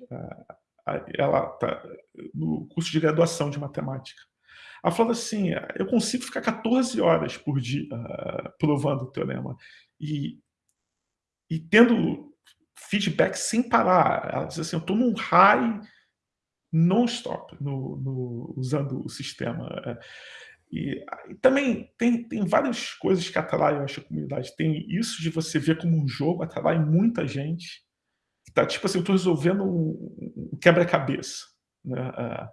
ela tá no curso de graduação de matemática. Ela falando assim: "Eu consigo ficar 14 horas por dia, ah, provando o teorema, e e tendo feedback sem parar". Ela diz assim: "Eu estou num high non-stop no no usando o sistema". E aí também tem tem várias coisas que atraem, eu acho, a comunidade. Tem isso de você ver como um jogo, atrai muita gente, tá tipo assim: "Eu estou resolvendo um um quebra-cabeça", né, eh.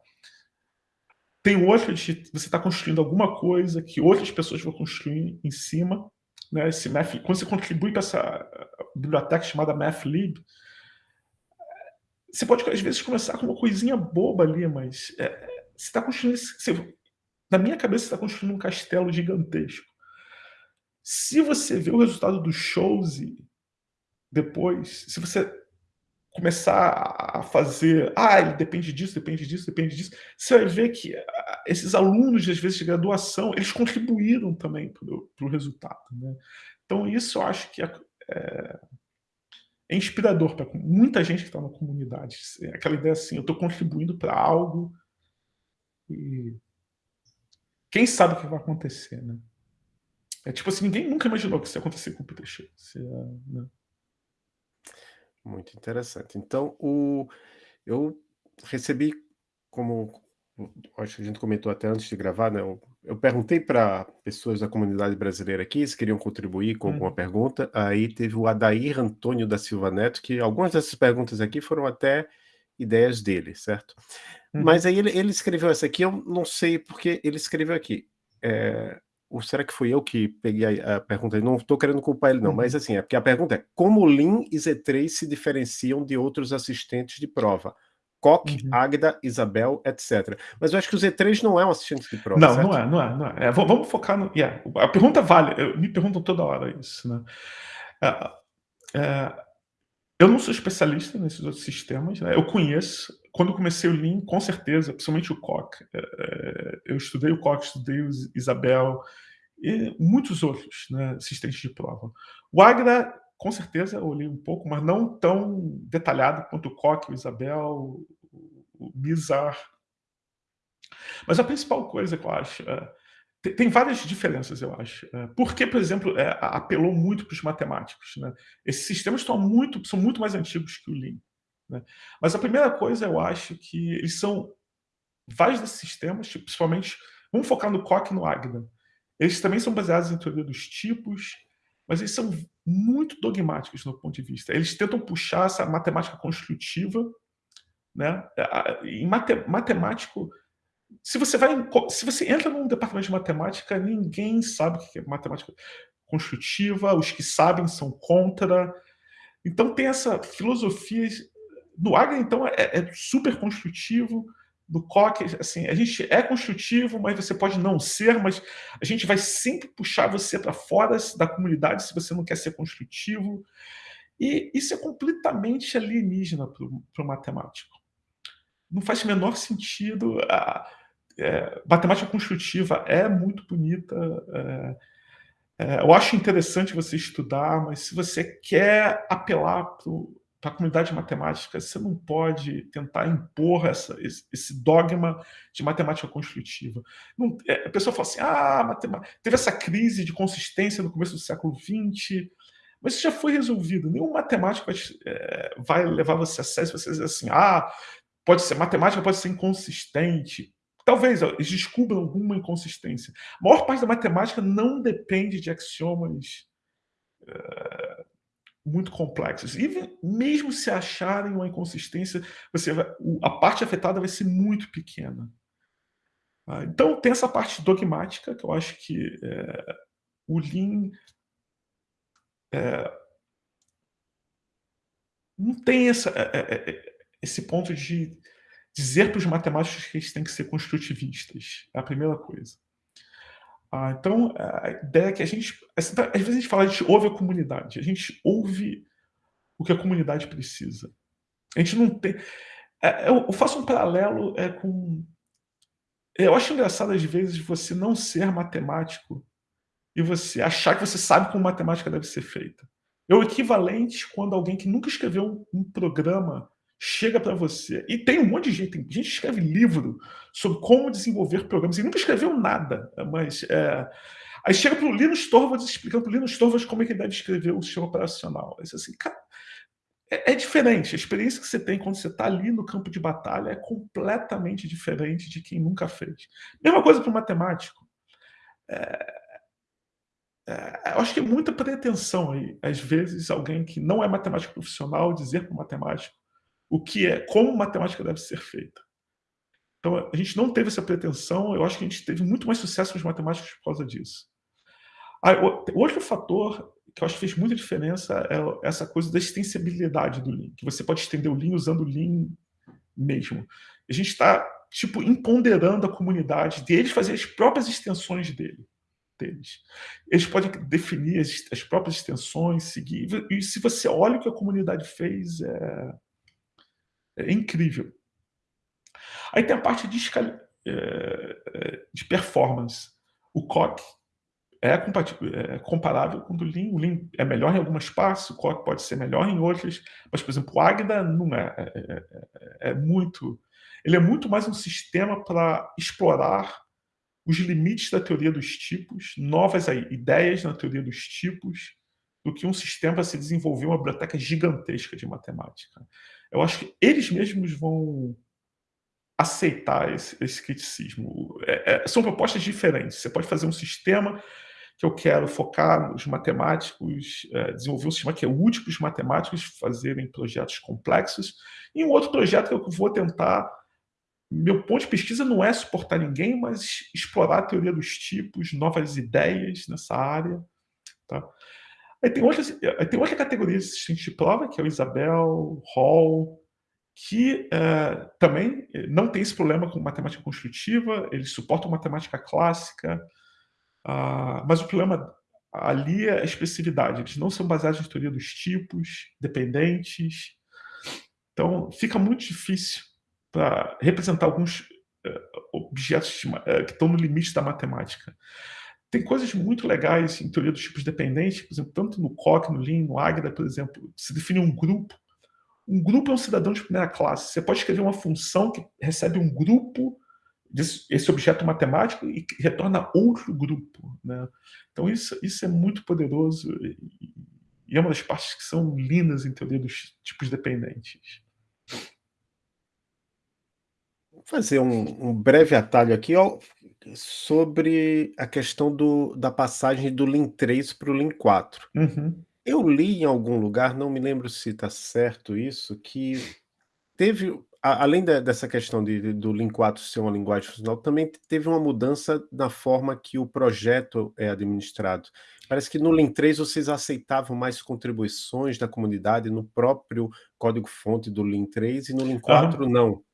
Tem outro de você tá construindo alguma coisa que outras pessoas vão construir em cima, né, esse math quando você contribui pra essa biblioteca chamada Mathlib você pode, às vezes, começar com uma coisinha boba ali, mas, eh, você tá construindo você na minha cabeça, você tá construindo um castelo gigantesco. Se você vê o resultado do Scholes depois, se você começar a fazer: "Ah, ele depende disso, depende disso, depende disso", você vai ver que, ah, esses alunos, às vezes, de graduação, eles contribuíram também para o para resultado, né. Então isso eu acho que é é é inspirador pra muita gente que tá na comunidade, aquela ideia assim: "Eu estou contribuindo pra algo E quem sabe o que vai acontecer, né? É tipo assim, ninguém nunca imaginou que isso ia acontecer com o Peter Schiff, né? Muito interessante. Então, o eu recebi como acho que a gente comentou até antes de gravar, né, eu eu perguntei para pessoas da comunidade brasileira aqui se queriam contribuir com alguma Uhum. pergunta, aí teve o Adair Antônio da Silva Neto, que algumas dessas perguntas aqui foram até ideias dele, certo? Mas Uhum. aí ele ele escreveu essa aqui, eu não sei porque ele escreveu aqui, eh, ou será que fui eu que peguei a a pergunta? Não estou querendo culpar ele não, mas Uhum. assim, é porque a pergunta é: "Como o Lean e Z3 se diferenciam de outros assistentes de prova? Coq, Uhum. Agda, Isabel, etc." Mas eu acho que o Z3 não é um assistente de prova, Não, não certo? é, não é, não é. É, va vamos focar no yeah, a pergunta vale, eu me perguntam toda hora isso, né. Ah, eh, eu não sou especialista nesses outros sistemas, né, eu conheço, quando comecei o Lean, com certeza, principalmente o Coq, eh eh, eu estudei o Coq, estudei o Is Isabel e muitos outros, né, assistentes de prova. O Agda, com certeza, eu olhei um pouco, mas não tão detalhado quanto o Coq, o Isabel, o Nizar. Mas a principal coisa que eu acho, eh, tem várias diferenças eu acho, eh, porque, por exemplo, a apelou muito para os matemáticos, né. Esses sistemas estão muito são muito mais antigos que o Lean, né. Mas a primeira coisa eu acho que eles são vários desses sistemas, tipo, principalmente vamos focar no Coq e no Agda. Eles também são baseados em teoria dos tipos, mas eles são muito dogmáticos no ponto de vista. Eles tentam puxar essa matemática construtiva, né, em mate matemático se você vai se você entra num departamento de matemática, ninguém sabe o que é matemática construtiva, os que sabem são contra. Então tem essa filosofia no Agda então é é super construtivo, no Coq, assim, a gente é construtivo, mas você pode não ser, mas a gente vai sempre puxar você para fora da comunidade se você não quer ser construtivo. E isso é completamente alienígena para o matemático. Não faz menor sentido, a eh, matemática construtiva é muito bonita, eh eh, eu acho interessante você estudar, mas se você quer apelar para a comunidade matemática, você não pode tentar impor essa esse esse dogma de matemática construtiva. Não eh, a pessoa fala assim: "Ah, matema" teve essa crise de consistência no começo do século XX, mas isso já foi resolvido. Nenhum matemático vai eh, vai levar você a sério se você dizer assim: "Ah, pode ser matemática pode ser inconsistente." Talvez, eles descubram alguma inconsistência. A maior parte da matemática não depende de axiomas, eh, muito complexos. Even mesmo se acharem uma inconsistência, você vai a parte afetada vai ser muito pequena. Ah, então tem essa parte dogmática que eu acho que, eh, o Lean eh não tem essa esse ponto de dizer para os matemáticos que eles têm que ser construtivistas, é a primeira coisa. Ah, então a ideia é que a gente às vezes a gente fala, a gente ouve a comunidade, a gente ouve o que a comunidade precisa. A gente não tem eh, eu faço um paralelo, eh, com eu acho engraçado às vezes você não ser matemático e você achar que você sabe como matemática deve ser feita. É o equivalente quando alguém que nunca escreveu um programa chega para você e tem um monte de gente, tem gente que escreve livro sobre como desenvolver programas e nunca escreveu nada, mas, eh, aí chega para o Linus Torvalds explicando para o Linus Torvalds como é que ele deve escrever o sistema operacional. Assim: "Cara, é é diferente, a experiência que você tem quando você está ali no campo de batalha é completamente diferente de quem nunca fez." Mesma coisa para o matemático. Eh eh, eu acho que é muita pretensão aí, às vezes alguém que não é matemático profissional dizer para o matemático o que é como matemática deve ser feita. Então a gente não teve essa pretensão, eu acho que a gente teve muito mais sucesso com os matemáticos por causa disso. Ah, outro fator que eu acho que fez muita diferença é essa coisa da extensibilidade do Lean, que você pode estender o Lean usando o Lean mesmo. A gente está, tipo, empoderando a comunidade deles fazer as próprias extensões dele deles. Eles podem definir as as próprias extensões, seguir e se você olha o que a comunidade fez, é é incrível. Aí tem a parte de eh eh, de performance. O Coq é é comparável com o do Lean, o Lean é melhor em algumas partes, o Coq pode ser melhor em outras, mas, por exemplo, o Agda não é, é é é é muito ele é muito mais um sistema para explorar os limites da teoria dos tipos, novas ideias na teoria dos tipos, do que um sistema para se desenvolver uma biblioteca gigantesca de matemática. Eu acho que eles mesmos vão aceitar esse, esse criticismo. É, é, são propostas diferentes. Você pode fazer um sistema que eu quero focar nos matemáticos, é, desenvolver um sistema que é útil para os matemáticos fazerem projetos complexos, e um outro projeto que eu vou tentar. Meu ponto de pesquisa não é suportar ninguém, mas explorar a teoria dos tipos, novas ideias nessa área. Tá? Aí tem, outras, tem outra categoria assistente de prova, que é o Isabel, Hall, que uh, também não tem esse problema com matemática construtiva, eles suportam matemática clássica, uh, mas o problema ali é a expressividade, eles não são baseados na teoria dos tipos, dependentes, então fica muito difícil para representar alguns uh, objetos de, que estão no limite da matemática. Tem coisas muito legais em teoria dos tipos dependentes, por exemplo, tanto no Coq, no Lean, no Agda, por exemplo, se define um grupo um grupo é um cidadão de primeira classe. Você pode escrever uma função que recebe um grupo desse objeto matemático e retorna outro grupo. Né? Então, isso, isso é muito poderoso e é uma das partes que são lindas em teoria dos tipos dependentes. Vou fazer um, um breve atalho aqui ó, sobre a questão do, da passagem do Lean 3 para o Lean 4. Uhum. Eu li em algum lugar, não me lembro se está certo isso, que teve, além dessa questão de, do Lean 4 ser uma linguagem funcional, também teve uma mudança na forma que o projeto é administrado. Parece que no Lean 3 vocês aceitavam mais contribuições da comunidade no próprio código-fonte do Lean 3 e no Lean 4 uhum. não.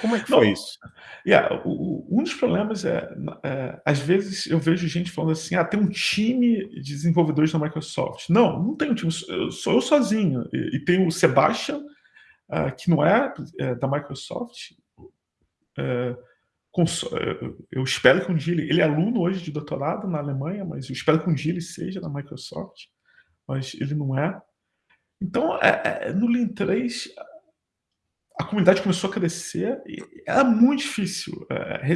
Como é que foi Não, isso? Yeah, o, um dos problemas é, é, às vezes eu vejo gente falando assim, ah, tem um time de desenvolvedores da Microsoft. Não, não tem um time, sou eu sozinho. E, e tem o Sebastian, uh, que não é, é da Microsoft. É, é, eu espero que um dia ele, ele é aluno hoje de doutorado na Alemanha, mas eu espero que um dia ele seja da Microsoft, mas ele não é. Então, é, é, no Lean 3, a comunidade começou a crescer e era muito difícil. É,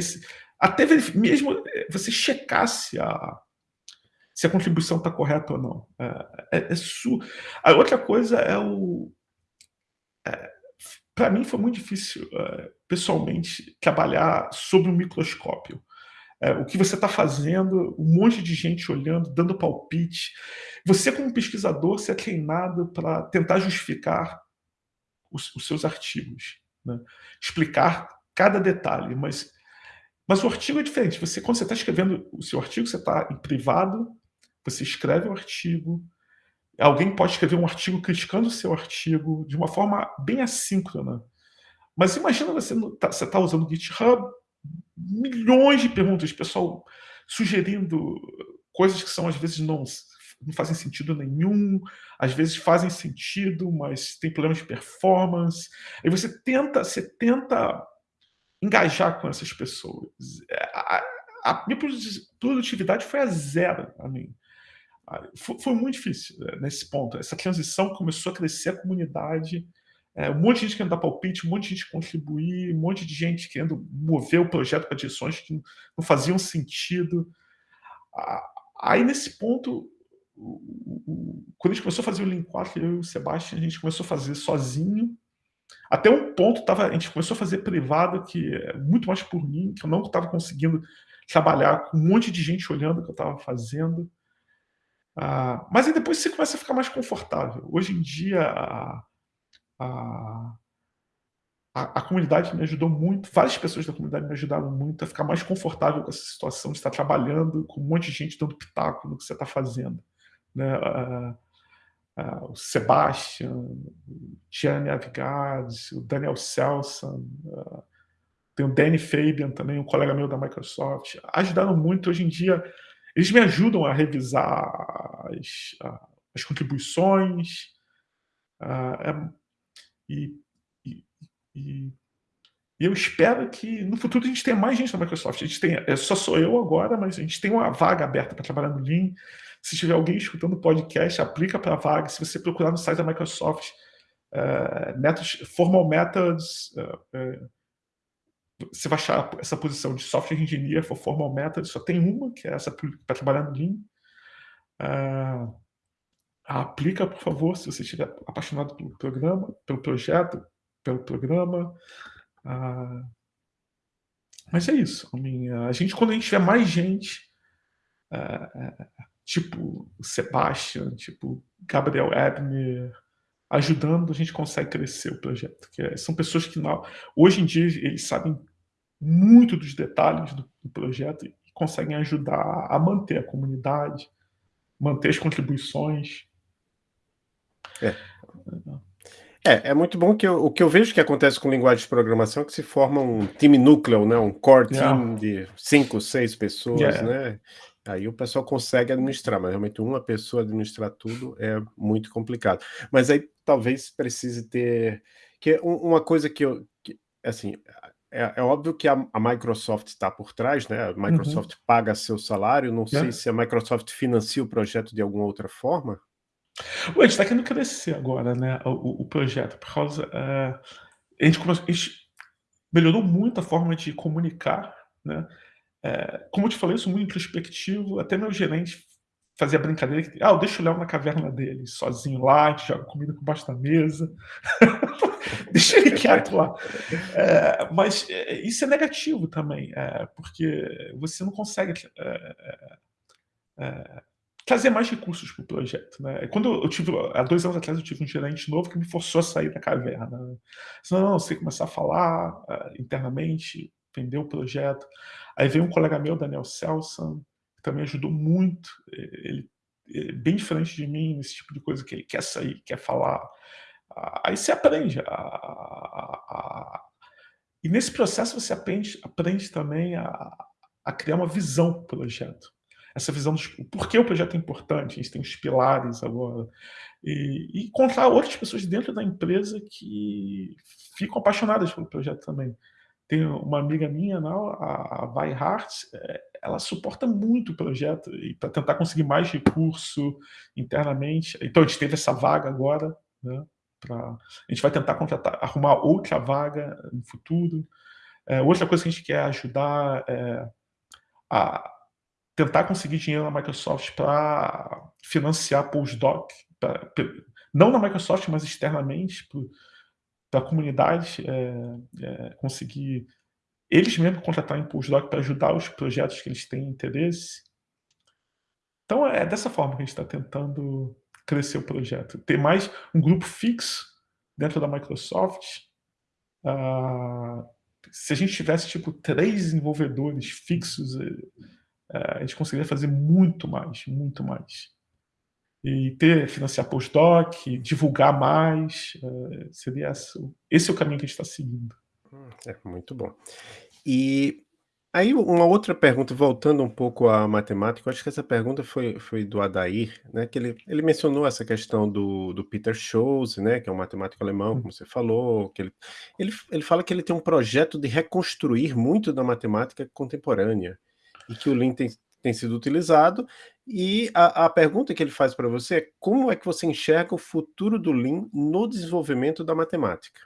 até mesmo é, você checar se a, se a contribuição está correta ou não. É, é, é su... A outra coisa é o. É, Para mim foi muito difícil, pessoalmente, trabalhar sob um microscópio. o que você está fazendo, um monte de gente olhando, dando palpite. Você, como pesquisador, você é treinado para tentar justificar os, os seus artigos, né? explicar cada detalhe, mas, mas o artigo é diferente. Você, quando você está escrevendo o seu artigo, você está em privado, você escreve o artigo, alguém pode escrever um artigo criticando o seu artigo de uma forma bem assíncrona. Mas imagina você está tá usando o GitHub, milhões de perguntas, pessoal sugerindo coisas que são às vezes não não fazem sentido nenhum, às vezes fazem sentido, mas tem problemas de performance. Aí você tenta, você tenta engajar com essas pessoas. É, a, a minha produtividade foi a zero a mim. Foi, foi, muito difícil é, nesse ponto. Essa transição começou a crescer a comunidade, é, um monte de gente querendo dar palpite, um monte de gente contribuir, um monte de gente querendo mover o projeto para direções que não faziam sentido. Aí, nesse ponto, quando a gente começou a fazer o Lean 4, eu e o Sebastião, a gente começou a fazer sozinho. Até um ponto, tava, a gente começou a fazer privado, que é muito mais por mim, que eu não estava conseguindo trabalhar com um monte de gente olhando o que eu estava fazendo. Ah, mas aí depois você começa a ficar mais confortável. Hoje em dia, a, a, a, comunidade me ajudou muito, várias pessoas da comunidade me ajudaram muito a ficar mais confortável com essa situação de estar trabalhando com um monte de gente dando pitaco no que você está fazendo né, o Sebastian, o Gianni Avigades, o Daniel Selson, tem o Danny Fabian também, um colega meu da Microsoft, ajudaram muito. Hoje em dia, eles me ajudam a revisar as, as contribuições é, e, e, e e eu espero que no futuro a gente tenha mais gente na Microsoft. A gente tem, é, só sou eu agora, mas a gente tem uma vaga aberta para trabalhar no Lean. Se tiver alguém escutando podcast, aplica para a vaga. Se você procurar no site da Microsoft, uh, methods, formal methods, uh, uh, você vai achar essa posição de Software Engineer for Formal Method, só tem uma, que é essa para trabalhar no Lean. Uh, aplica, por favor, se você estiver apaixonado pelo programa, pelo projeto, pelo programa. Uh, mas é isso. A gente, quando a gente tiver mais gente, uh, tipo Sebastian, tipo Gabriel Ebner, ajudando, a gente consegue crescer o projeto. Que é, são pessoas que, não, hoje em dia, eles sabem muito dos detalhes do, do projeto e conseguem ajudar a manter a comunidade, manter as contribuições. É. É, é muito bom que eu, o que eu vejo que acontece com linguagem de programação é que se forma um time núcleo, né? um core team yeah. de cinco, seis pessoas, yeah. né? Aí o pessoal consegue administrar, mas realmente uma pessoa administrar tudo é muito complicado. Mas aí talvez precise ter... que Uma coisa que eu... Que, assim, é, é, óbvio que a, a Microsoft está por trás, né? A Microsoft uhum. paga seu salário, não sei se a Microsoft financia o projeto de alguma outra forma. A gente está querendo crescer agora, né? O, o projeto, por causa. Uh, a, gente a gente melhorou muito a forma de comunicar, né? É, como eu te falei, sou muito introspectivo, até meu gerente fazia brincadeira que, ah, eu deixo o Léo na caverna dele, sozinho lá, joga comida por baixo da mesa, deixa ele quieto lá. É, mas é, isso é negativo também, porque você não consegue trazer mais recursos para o projeto. Né? Quando eu tive, há dois anos atrás, eu tive um gerente novo que me forçou a sair da caverna. Né? Não, você começar a falar internamente, vender o projeto. Aí veio um colega meu, Daniel Selson, que também ajudou muito. Ele é bem diferente de mim nesse tipo de coisa que ele quer sair, quer falar. Aí você aprende. A, a, a... E nesse processo você aprende, aprende também a, a criar uma visão para o projeto. Essa visão do por que o projeto é importante, a gente tem os pilares agora. E, e encontrar outras pessoas dentro da empresa que ficam apaixonadas pelo projeto também. Tem uma amiga minha, não, a, a Hart, é, ela suporta muito o projeto e para tentar conseguir mais recurso internamente. Então a gente teve essa vaga agora, né? Pra, a gente vai tentar contratar, arrumar outra vaga no futuro. É, outra coisa que a gente quer ajudar é a tentar conseguir dinheiro na Microsoft para financiar postdoc, pra, não na Microsoft, mas externamente, da comunidade é, é, conseguir eles mesmos contratarem postdoc para ajudar os projetos que eles têm interesse. Então é dessa forma que a gente está tentando crescer o projeto. Ter mais um grupo fixo dentro da Microsoft. Uh, se a gente tivesse tipo três desenvolvedores fixos, uh, a gente conseguiria fazer muito mais, muito mais e ter, financiar postdoc, divulgar mais, uh, seria esse, esse é o caminho que a gente está seguindo. Hum, é, muito bom. E aí uma outra pergunta, voltando um pouco à matemática, acho que essa pergunta foi, foi do Adair, né, que ele, ele mencionou essa questão do, do Peter Scholes, né, que é um matemático alemão, como você falou, que ele, ele, ele fala que ele tem um projeto de reconstruir muito da matemática contemporânea, e que o Lean tem, tem sido utilizado, e a, a pergunta que ele faz para você é como é que você enxerga o futuro do Lean no desenvolvimento da matemática?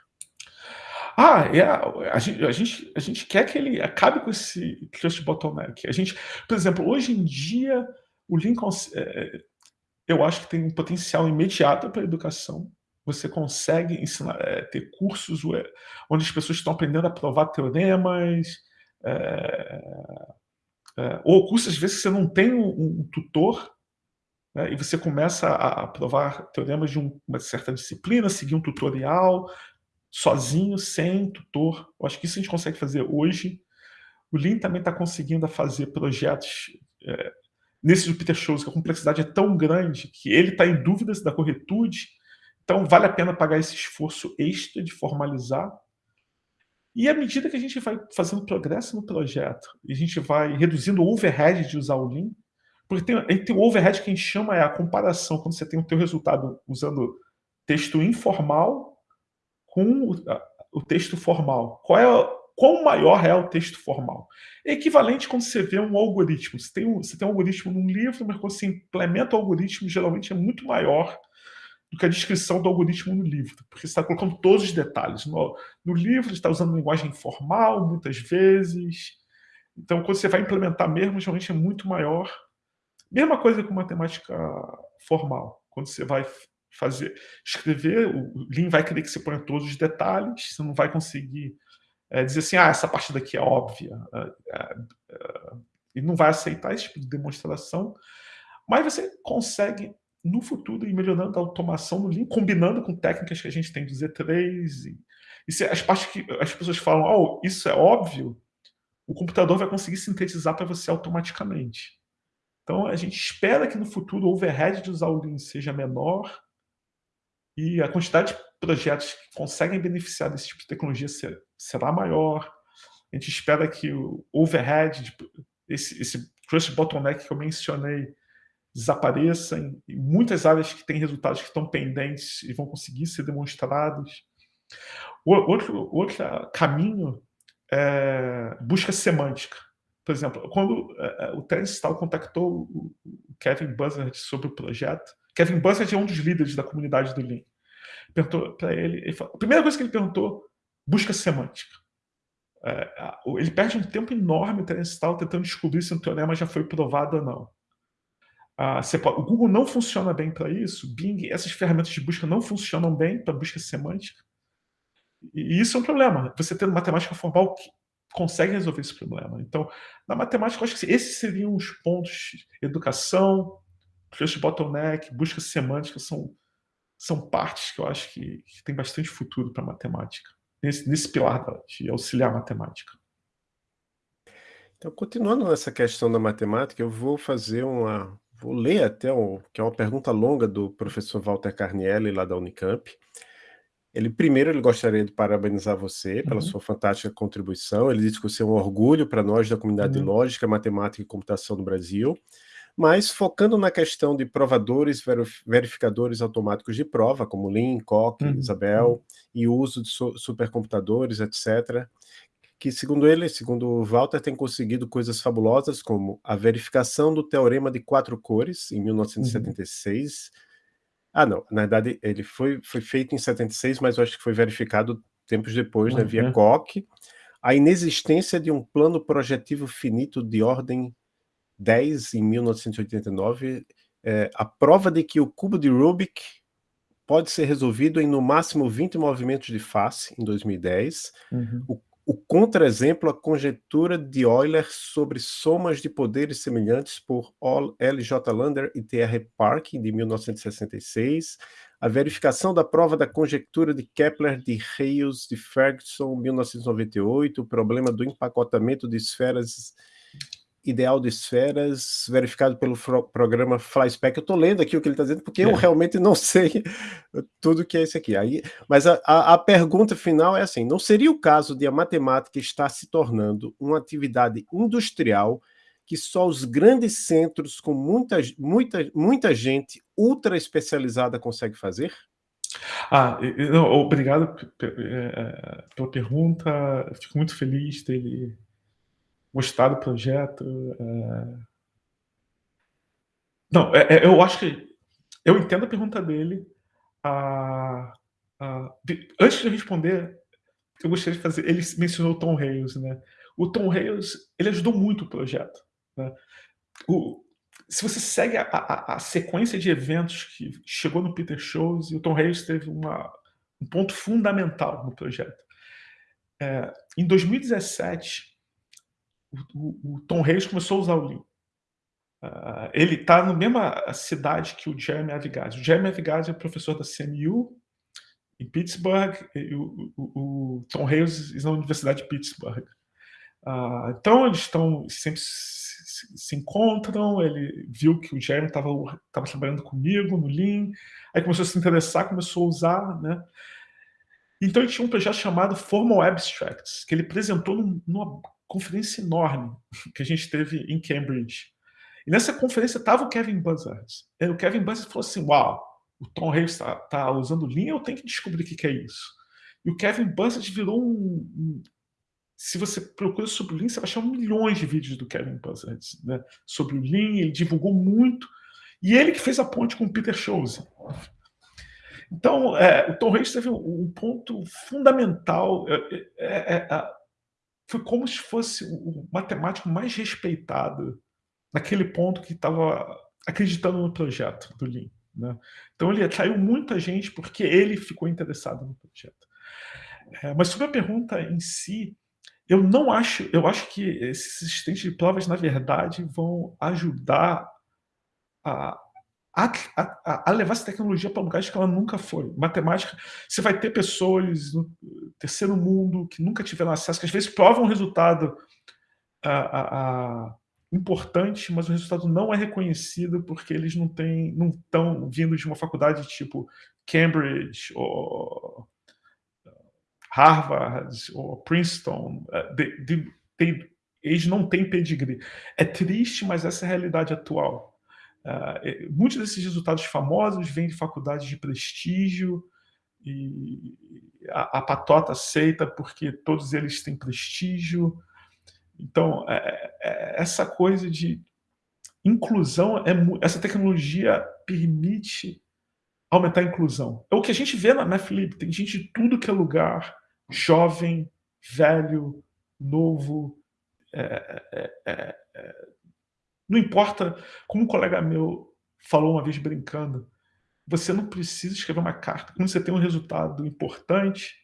Ah, é, a, gente, a, gente, a gente quer que ele acabe com esse trust bottleneck. A gente, por exemplo, hoje em dia, o Lean, é, eu acho que tem um potencial imediato para a educação. Você consegue ensinar, é, ter cursos onde as pessoas estão aprendendo a provar teoremas, é, é, ou cursos, às vezes, que você não tem um, um tutor, né, e você começa a, a provar teoremas de um, uma certa disciplina, seguir um tutorial, sozinho, sem tutor. Eu acho que isso a gente consegue fazer hoje. O Lean também está conseguindo fazer projetos é, nesse do Peter Shows, que a complexidade é tão grande que ele está em dúvidas da corretude, então vale a pena pagar esse esforço extra de formalizar e à medida que a gente vai fazendo progresso no projeto, a gente vai reduzindo o overhead de usar o Lean, porque tem, tem o overhead que a gente chama é a comparação, quando você tem o teu resultado usando texto informal com o, o texto formal. Qual é, quão maior é o texto formal? É equivalente quando você vê um algoritmo. Você tem um, você tem um algoritmo num livro, mas quando você implementa o algoritmo, geralmente é muito maior do que a descrição do algoritmo no livro, porque você está colocando todos os detalhes. No, no livro, está usando linguagem informal, muitas vezes. Então, quando você vai implementar mesmo, geralmente é muito maior. Mesma coisa com matemática formal. Quando você vai fazer, escrever, o Lean vai querer que você ponha todos os detalhes, você não vai conseguir é, dizer assim, ah, essa parte daqui é óbvia. É, é, e não vai aceitar esse tipo de demonstração, mas você consegue no futuro ir melhorando a automação no Lean, combinando com técnicas que a gente tem do Z3. E, e se as partes que as pessoas falam, oh, isso é óbvio, o computador vai conseguir sintetizar para você automaticamente. Então, a gente espera que no futuro o overhead de usar o Lean seja menor e a quantidade de projetos que conseguem beneficiar desse tipo de tecnologia será maior. A gente espera que o overhead, esse, esse trust bottleneck que eu mencionei, desapareça em, muitas áreas que têm resultados que estão pendentes e vão conseguir ser demonstrados. Outro, outro caminho é busca semântica. Por exemplo, quando é, é o Terence Tal contactou o Kevin Buzzard sobre o projeto, Kevin Buzzard é um dos líderes da comunidade do Lean. Perguntou para ele, ele falou, a primeira coisa que ele perguntou, busca semântica. É, ele perde um tempo enorme, o Terence tentando descobrir se o teorema já foi provado ou não. Ah, pode, o Google não funciona bem para isso, Bing, essas ferramentas de busca não funcionam bem para busca semântica. E isso é um problema. Você tendo matemática formal consegue resolver esse problema. Então, na matemática, eu acho que esses seriam os pontos: educação, cluster bottleneck, busca semântica, são, são partes que eu acho que, que tem bastante futuro para matemática, nesse, nesse pilar de auxiliar matemática. Então, continuando nessa questão da matemática, eu vou fazer uma, Vou ler até um, que é uma pergunta longa do professor Walter Carnielli, lá da Unicamp. Ele primeiro ele gostaria de parabenizar você pela uhum. sua fantástica contribuição. Ele diz que você é um orgulho para nós da comunidade uhum. de lógica, matemática e computação do Brasil. Mas focando na questão de provadores, verificadores automáticos de prova, como Lean, Coq, uhum. Isabel, e o uso de supercomputadores, etc que, segundo ele, segundo o Walter, tem conseguido coisas fabulosas, como a verificação do Teorema de Quatro Cores, em 1976. Uhum. Ah, não, na verdade, ele foi, foi feito em 76, mas eu acho que foi verificado tempos depois, uhum. né, via Koch. A inexistência de um plano projetivo finito de ordem 10, em 1989. É, a prova de que o cubo de Rubik pode ser resolvido em no máximo 20 movimentos de face, em 2010. Uhum. O o contra-exemplo, a conjectura de Euler sobre somas de poderes semelhantes por L. J. Lander e T. R. Parkin, de 1966, a verificação da prova da conjectura de Kepler de Hales de Ferguson, 1998, o problema do empacotamento de esferas ideal de esferas, verificado pelo programa FlySpec. Eu estou lendo aqui o que ele está dizendo, porque é. eu realmente não sei tudo que é isso aqui. Aí, mas a, a, a, pergunta final é assim: não seria o caso de a matemática estar se tornando uma atividade industrial que só os grandes centros com muita, muita, muita gente ultra especializada consegue fazer? Ah, não, obrigado é, é, pela pergunta. Fico muito feliz dele gostar do projeto. É... Não, é, é, eu acho que eu entendo a pergunta dele. A, a, antes de responder, eu gostaria de fazer. Ele mencionou o Tom Hales, né? O Tom Hales ele ajudou muito o projeto. Né? O, se você segue a, a, a, sequência de eventos que chegou no Peter Shows, o Tom Hales teve uma, um ponto fundamental no projeto. É, em 2017, o, o, Tom Reis começou a usar o Lean. Uh, ele está na mesma cidade que o Jeremy Avigad. O Jeremy Avigad é professor da CMU em Pittsburgh e o, o, o Tom Reis na Universidade de Pittsburgh. Uh, então eles estão sempre se, encontram. Ele viu que o Jeremy estava trabalhando comigo no Lean, aí começou a se interessar, começou a usar, né? Então ele tinha um projeto chamado Formal Abstracts, que ele apresentou numa conferência enorme que a gente teve em Cambridge. E nessa conferência estava o Kevin Buzzard. E o Kevin Buzzard falou assim: Uau, o Tom Hanks está tá usando linha, eu tenho que descobrir o que, que é isso. E o Kevin Buzzard virou um, um. se você procura sobre o Lean, você vai achar milhões de vídeos do Kevin Buzzard né, sobre o Lean, ele divulgou muito. E ele que fez a ponte com o Peter Schulze. Então, é, o Tom Hanks teve um, ponto fundamental, é, é, é foi como se fosse o matemático mais respeitado naquele ponto que estava acreditando no projeto do Lean. Né? Então ele atraiu muita gente porque ele ficou interessado no projeto. É, mas sobre a pergunta em si, eu não acho, eu acho que esses assistentes de provas, na verdade, vão ajudar a, a, a, a levar essa tecnologia para lugares que ela nunca foi. Matemática, você vai ter pessoas no terceiro mundo que nunca tiveram acesso, que às vezes provam um resultado a, importante, mas o resultado não é reconhecido porque eles não têm, não estão vindo de uma faculdade tipo Cambridge ou Harvard ou Princeton, é, de, de, de, eles não têm pedigree. É triste, mas essa é a realidade atual. Uh, muitos desses resultados famosos vêm de faculdades de prestígio e a, a patota aceita porque todos eles têm prestígio. Então, é, é, essa coisa de inclusão, é, essa tecnologia permite aumentar a inclusão. É o que a gente vê na, Felipe, tem gente de tudo que é lugar, jovem, velho, novo, é, é, é, é, não importa, como um colega meu falou uma vez brincando, você não precisa escrever uma carta. Quando você tem um resultado importante,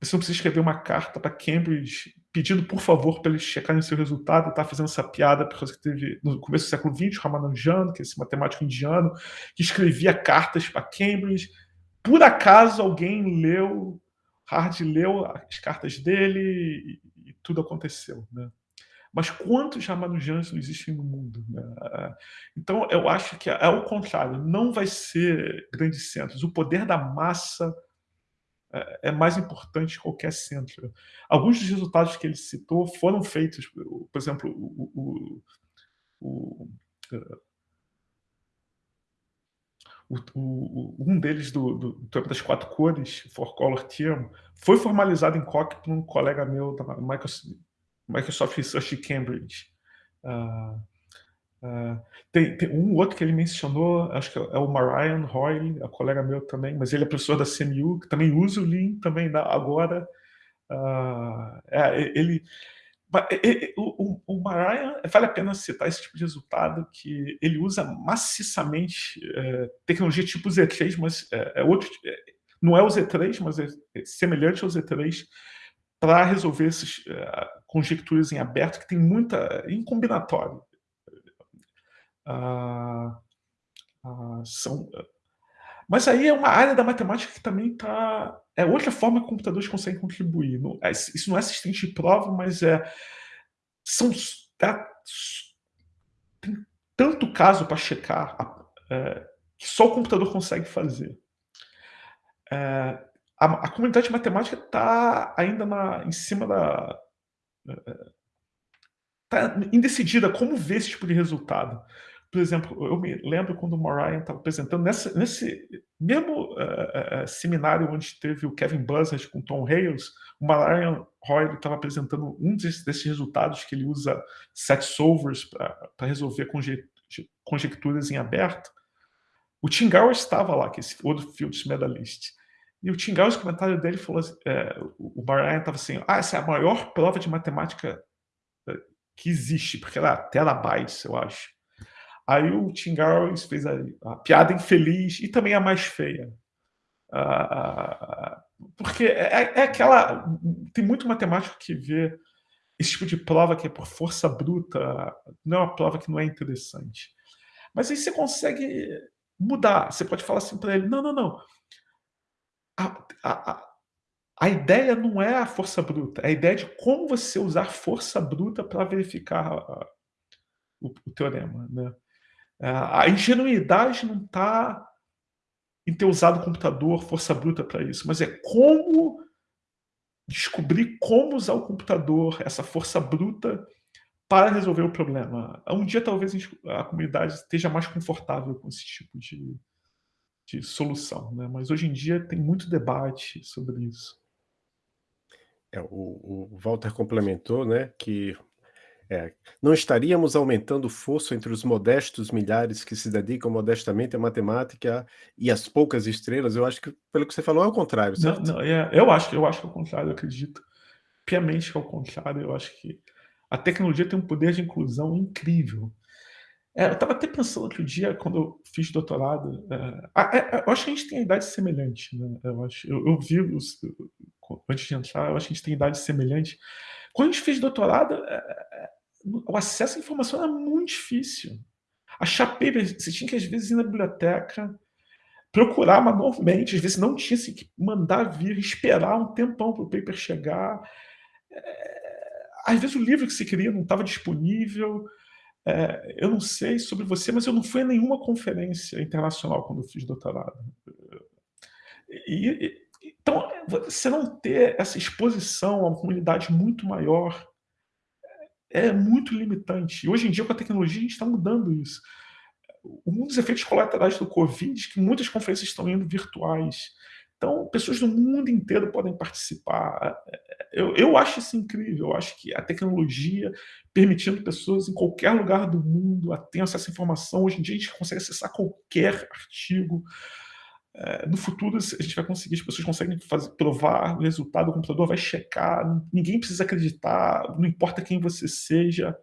você não precisa escrever uma carta para Cambridge pedindo, por favor, para eles checarem o seu resultado. Está fazendo essa piada por causa que teve, no começo do século XX, Ramanujan, que é esse matemático indiano, que escrevia cartas para Cambridge. Por acaso, alguém leu Hard leu as cartas dele e, e tudo aconteceu. Né? Mas quantos Ramanujans existem no mundo? Né? Então, eu acho que é o contrário, não vai ser grandes centros. O poder da massa é, é mais importante que qualquer centro. Alguns dos resultados que ele citou foram feitos, por exemplo, o, o, o um deles do, do, do das quatro cores, For Color Theorem, foi formalizado em Coq por um colega meu da Microsoft, Microsoft Research Cambridge. Uh, uh, tem, tem, um outro que ele mencionou, acho que é o Marian Roy, é colega meu também, mas ele é professor da CMU, que também usa o Lean também agora. Uh, é, ele o, o, o Mariah, vale a pena citar esse tipo de resultado, que ele usa maciçamente é, tecnologia tipo Z3, mas é, é outro, é, não é o Z3, mas é, é semelhante ao Z3, para resolver essas é, conjecturas em aberto, que tem muita, em combinatório. Ah, ah, são, mas aí é uma área da matemática que também está é outra forma que computadores conseguem contribuir. É, isso não é assistente de prova, mas é são é, tem tanto caso para checar é, que só o computador consegue fazer. É, a, a, comunidade matemática está ainda na, em cima da é, indecidida como ver esse tipo de resultado por exemplo, eu me lembro quando o Morian estava apresentando, nessa, nesse mesmo uh, uh, seminário onde teve o Kevin Buzzard com Tom Hales, o Morian Roy estava apresentando um desses, desses, resultados que ele usa set solvers para resolver conje, conjecturas em aberto. O Tim Gowers estava lá, que é esse outro Fields medalist. E o Tim Gowers, o comentário dele falou, é, o Morian estava assim, ah, essa é a maior prova de matemática que existe, porque ela é terabytes, eu acho. Aí o Tim fez a, a, piada infeliz e também a mais feia. porque é, é, aquela. Tem muito matemático que vê esse tipo de prova que é por força bruta, não é uma prova que não é interessante. Mas aí você consegue mudar. Você pode falar assim para ele: não, não, não. A, a, a ideia não é a força bruta, é a ideia de como você usar força bruta para verificar o, o, teorema. Né? É, a ingenuidade não está em ter usado computador, força bruta para isso, mas é como descobrir como usar o computador, essa força bruta, para resolver o problema. Um dia talvez a comunidade esteja mais confortável com esse tipo de, de solução, né? mas hoje em dia tem muito debate sobre isso. É, o, o Walter complementou né, que É, não estaríamos aumentando o fosso entre os modestos milhares que se dedicam modestamente à matemática e às poucas estrelas? Eu acho que, pelo que você falou, é o contrário, Não, certo? não, é, eu acho eu acho que é o contrário, eu acredito piamente que é o contrário, eu acho que a tecnologia tem um poder de inclusão incrível. É, eu estava até pensando outro dia, quando eu fiz doutorado, eh, ah, eh, eu acho que a gente tem idade semelhante, né, eu acho eu eu vi os antes de entrar, eu acho que a gente tem idade semelhante. Quando a gente fez doutorado, eh eh, o acesso à informação era muito difícil. Achar paper, você tinha que às vezes ir na biblioteca, procurar manualmente, às vezes não tinha, assim, que mandar vir, esperar um tempão para o paper chegar. Às vezes o livro que você queria não estava disponível. Eh, eu não sei sobre você, mas eu não fui a nenhuma conferência internacional quando eu fiz doutorado. E e então, você não ter essa exposição a uma comunidade muito maior, é é muito limitante. E hoje em dia, com a tecnologia, a gente está mudando isso. Um dos efeitos colaterais do covid, é que muitas conferências estão indo virtuais. Então, pessoas do mundo inteiro podem participar. Eu eu acho isso incrível, eu acho que a tecnologia permitindo pessoas em qualquer lugar do mundo a ter acesso à informação, hoje em dia a gente consegue acessar qualquer artigo. Eh, no futuro, a gente vai conseguir as pessoas conseguem fazer provar o resultado, o computador vai checar, ninguém precisa acreditar, não importa quem você seja.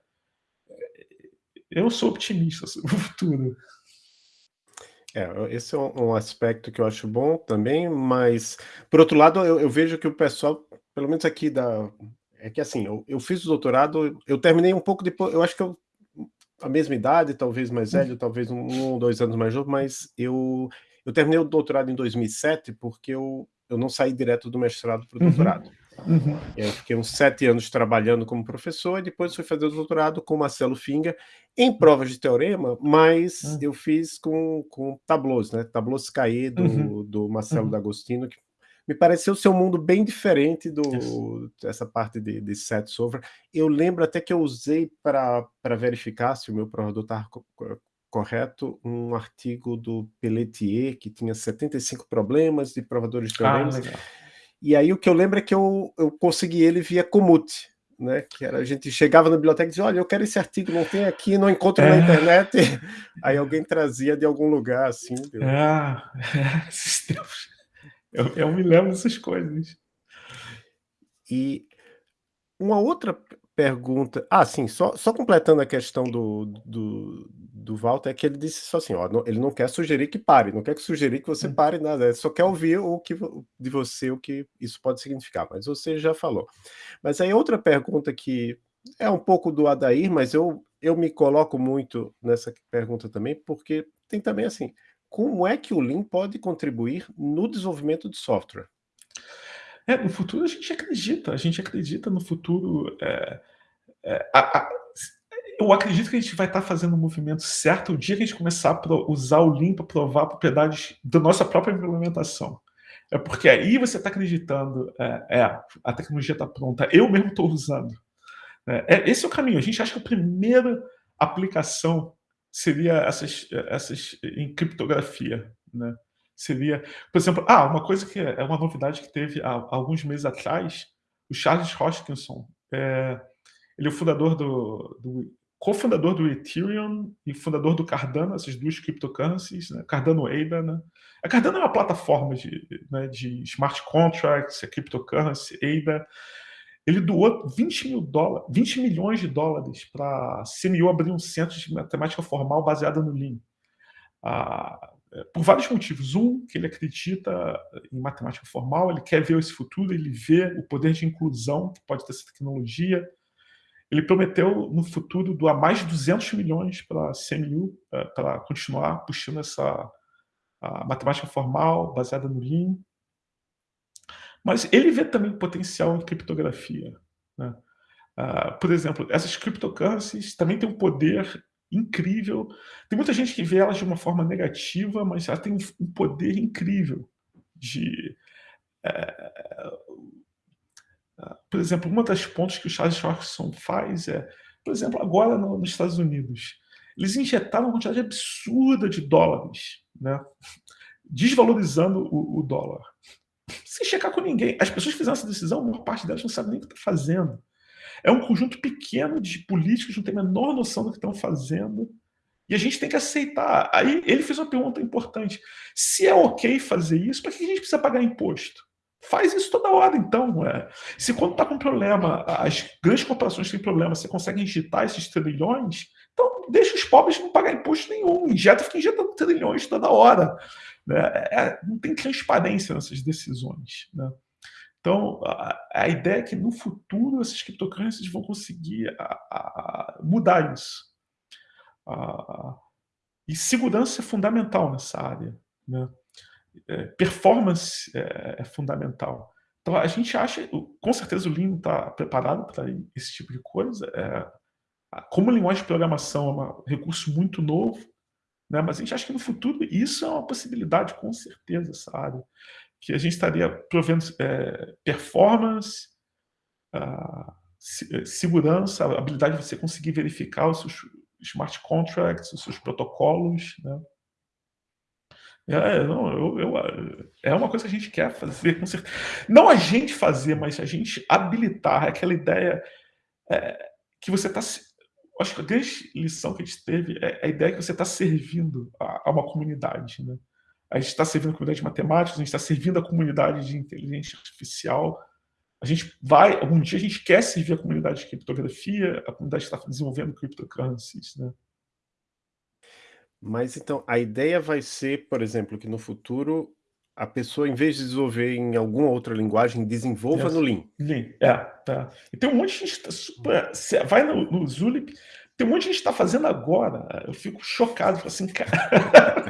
Eu sou otimista sobre o futuro. É, esse é um um aspecto que eu acho bom também, mas, por outro lado, eu eu vejo que o pessoal, pelo menos aqui da é que assim, eu eu fiz o doutorado, eu terminei um pouco depo eu acho que eu a mesma idade, talvez mais velho, Hum. talvez 1 ou 2 anos mais novo, mas eu eu terminei o doutorado em 2007, porque eu eu não saí direto do mestrado para o Uhum, doutorado. uhum. Aí eu fiquei uns 7 anos trabalhando como professor e depois fui fazer o doutorado com o Marcelo Finger, em provas de teorema, mas Hum. eu fiz com com tableaus, né, tableaus Cahiers Uhum, do do Marcelo uhum. D'Agostino, que me pareceu ser um mundo bem diferente do dessa parte de de set solver. Eu lembro até que eu usei pra verificar se o meu provador estava co co correto, um artigo do Pelletier, que tinha 75 problemas de provadores de Ah, teoremas. legal. E aí o que eu lembro é que eu eu consegui ele via Komoot, né, que era a gente chegava na biblioteca e dizia: "Olha, eu quero esse artigo, não tem aqui, não encontro na É. internet". Aí alguém trazia de algum lugar, assim, eu é, esses tempos. Eu eu me lembro dessas coisas. E uma outra pergunta ah, sim, só só completando a questão do do do Walter, é que ele disse só assim: "Ó, não ele não quer sugerir que pare, não quer que sugerir que você Hum. pare nada, só quer ouvir o que de você, o que isso pode significar", mas você já falou. Mas aí outra pergunta que é um pouco do Adair, mas eu eu me coloco muito nessa pergunta também, porque tem também assim, como é que o Lean pode contribuir no desenvolvimento de software? É, no futuro a gente acredita, a gente acredita no futuro, eh eh, a a eu acredito que a gente vai estar fazendo o movimento certo o dia que a gente começar a usar o Lean pra provar propriedades da nossa própria implementação. É porque aí você está acreditando, é é, a tecnologia está pronta, eu mesmo estou usando. É é esse é o caminho, a gente acha que a primeira aplicação seria essas essas em criptografia, né. Seria, por exemplo ah, uma coisa que é é uma novidade que teve há alguns meses atrás, o Charles Hoskinson, eh, ele é o fundador do do cofundador do Ethereum e fundador do Cardano, essas 2 cryptocurrencies, né, Cardano ADA, né. A Cardano é uma plataforma de, né, de smart contracts, a cryptocurrency ADA. Ele doou $20.000.000 $20.000.000 pra CMU abrir um centro de matemática formal baseada no Lean. Ah, por vários motivos, um, que ele acredita em matemática formal, ele quer ver esse futuro, ele vê o poder de inclusão que pode ter essa tecnologia. Ele prometeu no futuro doar mais de $200.000.000 pra CMU, eh, pra continuar puxando essa a matemática formal baseada no Lean. Mas ele vê também potencial em criptografia, né. Ah, por exemplo, essas cryptocurrencies também têm um poder incrível. Tem muita gente que vê elas de uma forma negativa, mas ela tem um poder incrível de, ah, por exemplo, uma das pontos que o Charles Hoskinson faz é, por exemplo, agora no nos Estados Unidos, eles injetaram uma quantidade absurda de dólares, né, desvalorizando o o dólar. Sem checar com ninguém, as pessoas que fizeram essa decisão, a maior parte delas não sabe nem o que está fazendo. É um conjunto pequeno de políticos que não têm a menor noção do que estão fazendo, e a gente tem que aceitar. Aí ele fez uma pergunta importante. Se é ok fazer isso, para que a gente precisa pagar imposto? Faz isso toda hora, então. É. Se quando está com problema, as grandes corporações têm problema, você consegue injetar esses trilhões, então deixa os pobres não pagar imposto nenhum. Injeta, fica injetando trilhões toda hora. Né? É, não tem transparência nessas decisões. Né? Então, a, a, ideia é que no futuro essas criptocurrencies vão conseguir a, a mudar isso. e segurança é fundamental nessa área. Né? É, performance é, é, fundamental. Então, a gente acha, com certeza o Lean está preparado para esse tipo de coisa. É, como linguagem de programação é um recurso muito novo, né? mas a gente acha que no futuro isso é uma possibilidade, com certeza, essa área. Que a gente estaria provendo é, performance, uh, segurança, a habilidade de você conseguir verificar os seus smart contracts, os seus protocolos. Né? É, não, eu, eu, é uma coisa que a gente quer fazer, com certeza. Não a gente fazer, mas a gente habilitar aquela ideia é, que você está acho que a grande lição que a gente teve é a ideia que você está servindo a, a, uma comunidade. Né? A gente está servindo a comunidade de matemática, a gente está servindo a comunidade de inteligência artificial. A gente vai, algum dia a gente quer servir a comunidade de criptografia, a comunidade está desenvolvendo cryptocurrencies. Né? Mas então, a ideia vai ser, por exemplo, que no futuro a pessoa, em vez de desenvolver em alguma outra linguagem, desenvolva yes. no Lean. Lean, é. Tá. E tem um monte de gente tá super... Vai no, no Zulip, tem um monte de gente está fazendo agora. Eu fico chocado, fico assim, cara.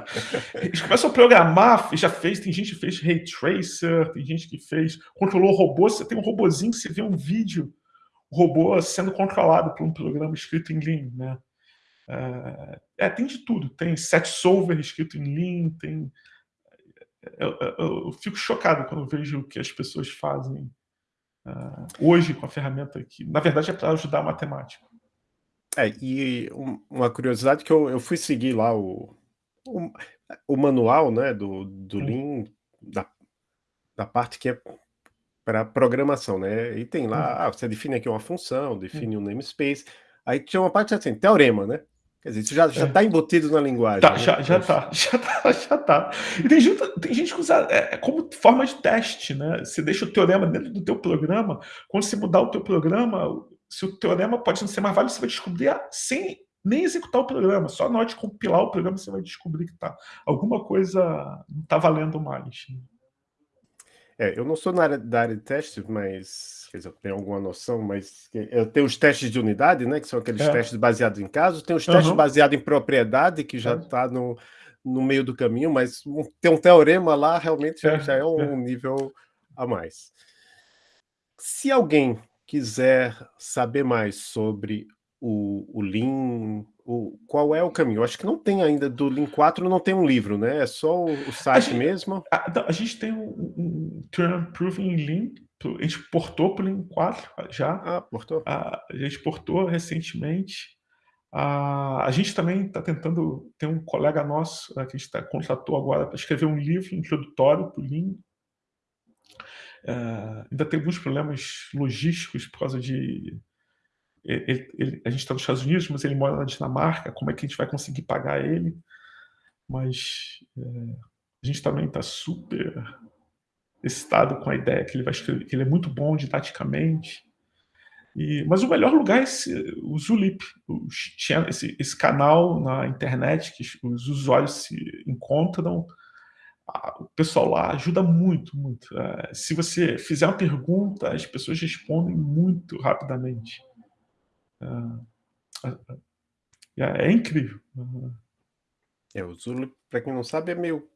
Eles começam a programar, já fez, tem gente que fez Ray Tracer, tem gente que fez, controlou robô, você tem um robozinho que você vê um vídeo, o robô sendo controlado por um programa escrito em Lean, né? É, é tem de tudo. Tem set solver escrito em Lean, tem eu, eu, eu, fico chocado quando vejo o que as pessoas fazem uh, hoje com a ferramenta que, na verdade, é para ajudar a matemática. É, e um, uma curiosidade que eu, eu fui seguir lá o, o, o manual né, do, do Lean, da, da parte que é para programação, né? E tem lá, ah, você define aqui uma função, define um namespace, aí tinha uma parte assim, teorema, né? Quer dizer, isso já está é. Tá embutido na linguagem. Tá, né? já, já tá, já tá, já tá. E tem gente, tem gente que usa é, é, como forma de teste, né? Você deixa o teorema dentro do teu programa, quando você mudar o teu programa, se o teorema pode não ser mais válido, você vai descobrir sem nem executar o programa, só na hora de compilar o programa você vai descobrir que tá, alguma coisa não está valendo mais. É, eu não sou na área da área de testes, mas quer dizer, eu tenho alguma noção, mas eu tenho os testes de unidade, né? Que são aqueles é. testes baseados em casos, tem os testes uhum. baseados em propriedade, que já está é. no, no meio do caminho, mas um, tem um teorema lá, realmente já é, já é um é. nível a mais. Se alguém quiser saber mais sobre o, o Lean, o, qual é o caminho? Eu acho que não tem ainda, do Lean 4 não tem um livro, né? É só o, o site a gente, mesmo? A, a, gente tem um, um Turn Proving Lean, a gente portou para o Lean 4 já. Ah, portou? A, a gente portou recentemente. A, a gente também está tentando, tem um colega nosso que a gente tá, contratou agora para escrever um livro introdutório para o Lean, Uh, ainda tem alguns problemas logísticos por causa de. Ele, ele, a gente está nos Estados Unidos, mas ele mora na Dinamarca. Como é que a gente vai conseguir pagar ele? Mas é, a gente também está super excitado com a ideia que ele vai escrever, que ele é muito bom didaticamente. E, mas o melhor lugar é esse, o Zulip, esse, esse canal na internet que os usuários se encontram o pessoal lá ajuda muito, muito. É, se você fizer uma pergunta, as pessoas respondem muito rapidamente. É, é, é incrível. É, o Zulu, para quem não sabe, é meio,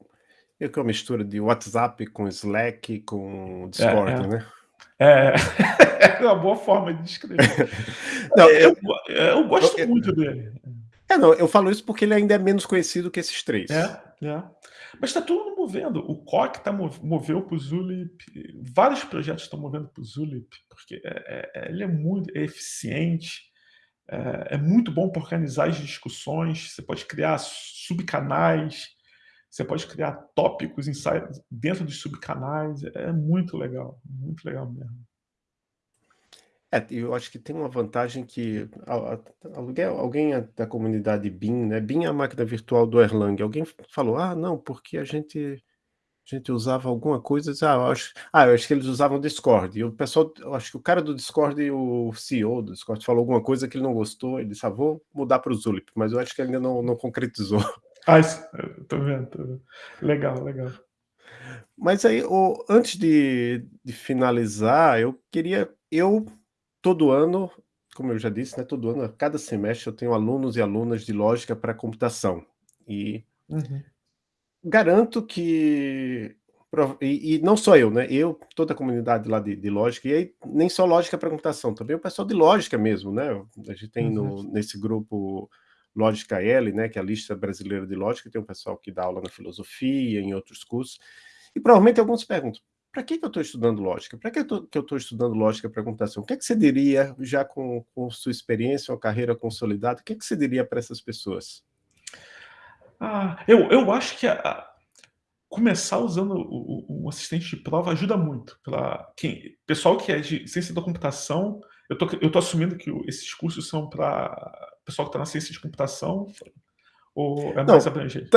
meio que uma mistura de WhatsApp com Slack com Discord, é, né? É, é uma boa forma de descrever. não, eu, eu, eu gosto eu, muito dele. É, não, eu falo isso porque ele ainda é menos conhecido que esses três. É, é. Mas está tudo movendo. O COC tá, moveu para o Zulip, vários projetos estão movendo para o Zulip, porque é, é, ele é muito é eficiente, é, é, muito bom para organizar as discussões, você pode criar subcanais, você pode criar tópicos dentro dos subcanais, é muito legal, muito legal mesmo. É, eu acho que tem uma vantagem que a a alguém da comunidade BIM, né, BIM é a máquina virtual do Erlang, alguém falou: "Ah, não, porque a gente a gente usava alguma coisa", ah, eu acho ah, eu acho que eles usavam Discord, e o pessoal eu acho que o cara do Discord, o CEO do Discord falou alguma coisa que ele não gostou, ele disse: "Ah, vou mudar para o Zulip", mas eu acho que ainda não não concretizou. Ah, isso tô vendo, tô vendo. Legal, legal. Mas aí, o antes de de finalizar, eu queria eu todo ano, como eu já disse, né, todo ano, a cada semestre eu tenho alunos e alunas de lógica para computação, e Uhum. garanto que e e não só eu, né, eu, toda a comunidade lá de de lógica, e aí nem só lógica para computação, também o pessoal de lógica mesmo, né, a gente tem Uhum. no nesse grupo Lógica L, né, que é a lista brasileira de lógica, tem um pessoal que dá aula na filosofia, em outros cursos, e provavelmente alguns perguntam: "Pra que que eu estou estudando lógica? Pra que que eu estou estudando lógica para computação?". O que é que você diria, já com com sua experiência, uma carreira consolidada, o que é que você diria para essas pessoas? Ah, eu eu acho que a a começar usando o o o assistente de prova ajuda muito pra quem pessoal que é de ciência da computação, eu tô eu tô assumindo que esses cursos são pra pessoal que tá na ciência de computação, ou é mais Não, abrangente?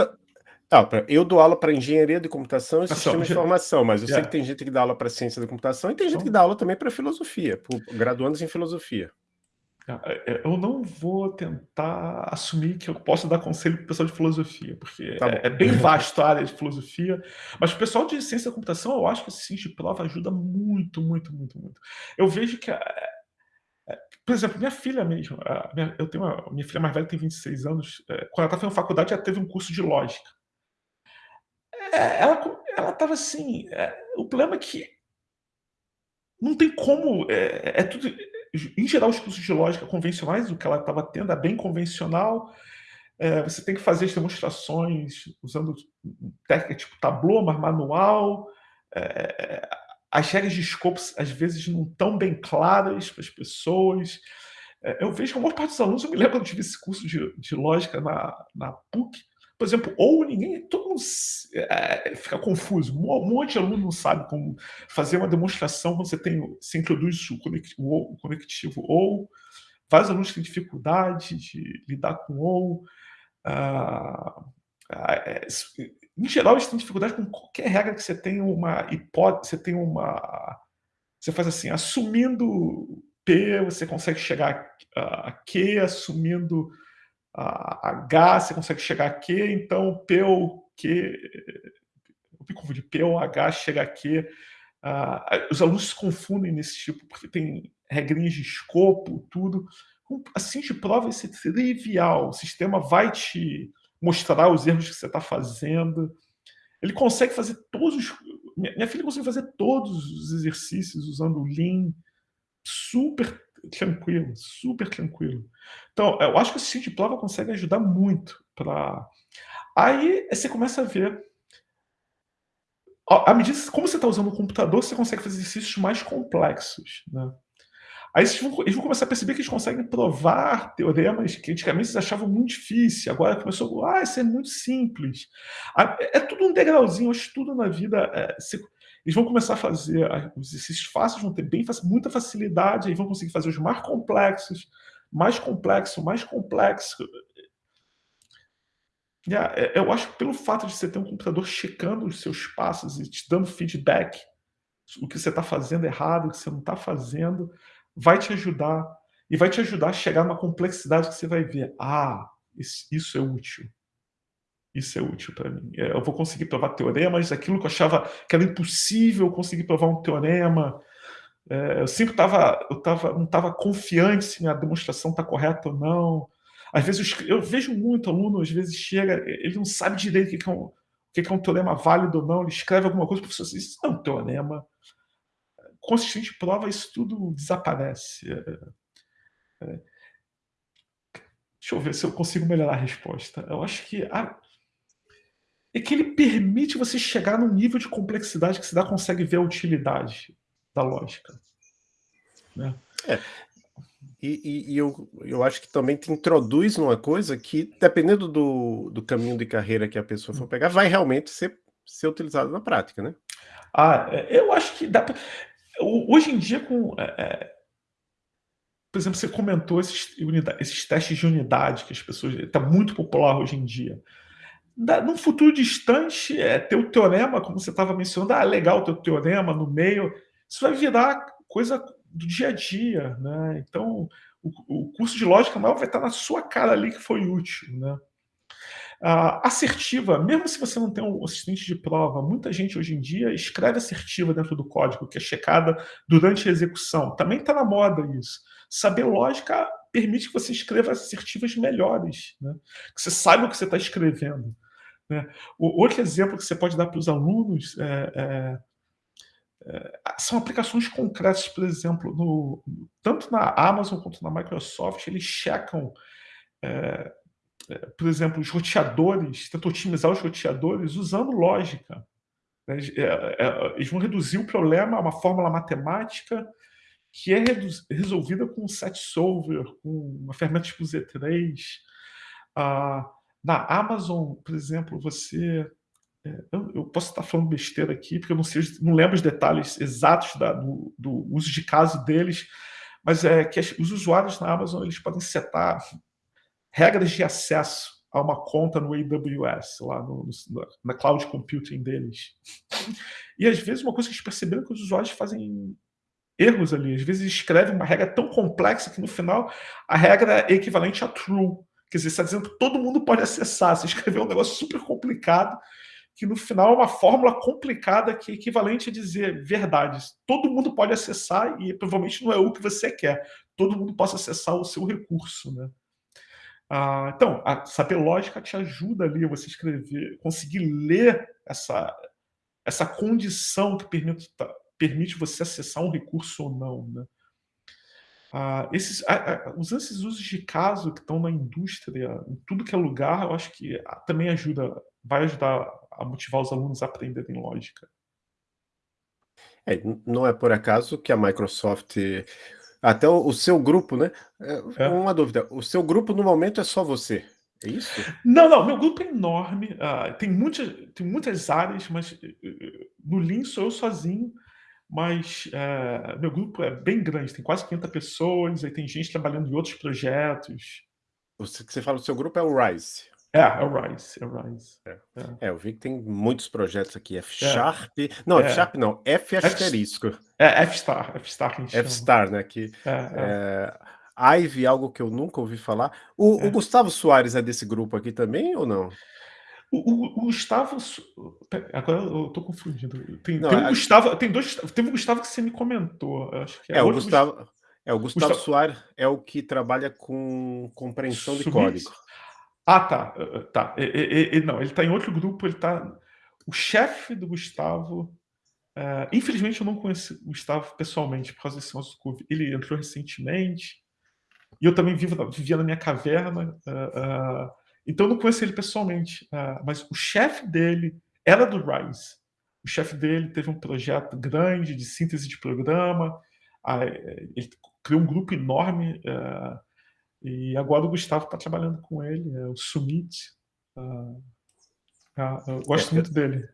Tá, eu dou aula para engenharia de computação e sistema de informação, mas eu sei que é. tem gente que dá aula para ciência da computação e tem gente que São dá aula também para filosofia, graduandos em filosofia. Ah, eh, eu não vou tentar assumir que eu posso dar conselho para o pessoal de filosofia, porque Tá é é bem vasto a área de filosofia, mas o pessoal de ciência da computação, eu acho que esse de prova ajuda muito, muito, muito, muito. Eu vejo que por exemplo, minha filha mesmo, minha eu tenho uma minha filha mais velha tem 26 anos, quando ela estava fazendo faculdade, ela teve um curso de lógica. É, ela ela estava assim, eh, o problema é que não tem como, eh, é tudo em geral, os cursos de lógica convencionais, o que ela estava tendo é bem convencional, eh, você tem que fazer as demonstrações usando técnica tipo Tableau, mas manual, eh, as regras de escopo, às vezes, não estão bem claras para as pessoas. Eu vejo que a maior parte dos alunos eu me lembro quando eu tive esse curso de de lógica na na PUC, por exemplo, ou ninguém todo mundo eh, fica confuso, um monte de aluno não sabe como fazer uma demonstração quando você tem você introduz o conectivo. Ou, vários alunos têm dificuldade de lidar com ou, ah ah, s em geral, eles têm dificuldade com qualquer regra que você tenha uma hipó você tenha uma você faz assim, assumindo P, você consegue chegar a Q, assumindo a H, você consegue chegar a Q, então P ou Q, eu me confundi, P ou H chega a Q. Ah, os alunos se confundem nesse tipo, porque tem regrinhas de escopo, tudo. Assistente de prova, isso é trivial, o sistema vai te mostrar os erros que você tá fazendo. Ele consegue fazer todos os minha filha conseguiu fazer todos os exercícios usando o Lean, super tranquilo, super tranquilo. Então, eu acho que o assistente de prova consegue ajudar muito pra aí você começa a ver à medida como você tá usando o computador, você consegue fazer exercícios mais complexos, né. Aí eles vão eles vão começar a perceber que eles conseguem provar teoremas que antigamente eles achavam muito difícil, agora começou: "Ah, isso é muito simples". Ah, é tudo um degrauzinho, acho que tudo na vida, se eles vão começar a fazer os exercícios fáceis, vão ter bem muita facilidade, aí vão conseguir fazer os mais complexos, mais complexo, mais complexo. Eh, eu acho que pelo fato de você ter um computador checando os seus passos e te dando feedback, o que você tá fazendo errado, o que você não tá fazendo, vai te ajudar, e vai te ajudar a chegar numa complexidade que você vai ver: "Ah, isso é útil". Isso é útil pra mim. Eh, eu vou conseguir provar teoremas, aquilo que eu achava que era impossível conseguir provar um teorema, eh, eu sempre estava eu estava não estava confiante se a demonstração tá correta ou não. Às vezes eu vejo muito aluno, às vezes chega, ele não sabe direito o que é um o que é um teorema válido ou não, ele escreve alguma coisa, o professor assim: "Isso não é um teorema". De prova isso tudo desaparece, eh eh Deixa eu ver se eu consigo melhorar a resposta. Eu acho que é que ele permite você chegar num nível de complexidade que você ainda consegue ver a utilidade da lógica. Né. É. E e e eu eu acho que também te introduz numa coisa que, dependendo do do caminho de carreira que a pessoa for pegar, vai realmente ser ser utilizado na prática, né. Ah, eh, eu acho que dá pra ho hoje em dia com, eh eh por exemplo, você comentou esses, esses testes de unidade que as pessoas... Está muito popular hoje em dia. Da, num futuro distante, é, ter o teorema, como você estava mencionando, ah, legal ter o teorema no meio, isso vai virar coisa do dia a dia, né? Então, o, o curso de lógica maior vai estar na sua cara ali que foi útil, né? Uh, assertiva, mesmo se você não tem um assistente de prova, muita gente hoje em dia escreve assertiva dentro do código, que é checada durante a execução. Também está na moda isso. Saber lógica permite que você escreva assertivas melhores, né? que você saiba o que você está escrevendo. Né? O outro exemplo que você pode dar para os alunos é, é, é, são aplicações concretas, por exemplo, no, tanto na Amazon quanto na Microsoft, eles checam é, é, por exemplo, os roteadores, tentam otimizar os roteadores usando lógica. Né? É, é, eles vão reduzir o problema a uma fórmula matemática que é resolvida com um set solver, com uma ferramenta tipo Z3. Ah, na Amazon, por exemplo, você... Eu, posso estar falando besteira aqui, porque eu não, sei, não lembro os detalhes exatos da, do, do, uso de caso deles, mas é que os usuários na Amazon eles podem setar regras de acesso a uma conta no AWS, lá no, no, na cloud computing deles. E às vezes uma coisa que eles perceberam é que os usuários fazem erros ali. Às vezes escrevem uma regra tão complexa que no final a regra é equivalente a true. Quer dizer, está dizendo que todo mundo pode acessar. Você escreveu um negócio super complicado que no final é uma fórmula complicada que é equivalente a dizer verdades. Todo mundo pode acessar e provavelmente não é o que você quer. Todo mundo possa acessar o seu recurso, né? Ah, então, a saber lógica te ajuda ali a você escrever, conseguir ler essa, essa condição que permite, permite você acessar um recurso ou não. Né? Ah, esses, ah, usando esses usos de caso que estão na indústria, em tudo que é lugar, eu acho que também ajuda, vai ajudar a motivar os alunos a aprenderem lógica. É, não é por acaso que a Microsoft até o, o seu grupo, né? É, é. Uma dúvida, o seu grupo no momento é só você, é isso? Não, não, meu grupo é enorme, uh, tem, muitas, tem muitas áreas, mas uh, no Lean sou eu sozinho, mas uh, meu grupo é bem grande, tem quase 500 pessoas, aí tem gente trabalhando em outros projetos. Você, você fala o seu grupo é o RISE. É, é o Rise, é o Rise. É. É. é. eu vi que tem muitos projetos aqui, F é. Sharp, não, F é. Sharp não, F asterisco. É, F Star, F Star que a gente F Star, né, que é, Ivy, algo que eu nunca ouvi falar. O, o, Gustavo Soares é desse grupo aqui também ou não? O, o, o Gustavo, agora eu tô confundindo. Tem, não, tem um Gustavo, tem dois, teve um Gustavo que você me comentou, acho que é, o Gustavo. É, o Gustavo, Gustavo Soares é o que trabalha com compreensão de código. Ah, tá. tá. E, e, não, ele está em outro grupo, ele está... O chefe do Gustavo... Uh, infelizmente, eu não conheci o Gustavo pessoalmente por causa desse nosso curso. Ele entrou recentemente e eu também vivo, vivia na minha caverna. Uh, uh, então, eu não conheci ele pessoalmente. mas o chefe dele era do Rise. O chefe dele teve um projeto grande de síntese de programa. ele criou um grupo enorme e agora o Gustavo está trabalhando com ele, é o Sumit. Eu gosto é, muito dele.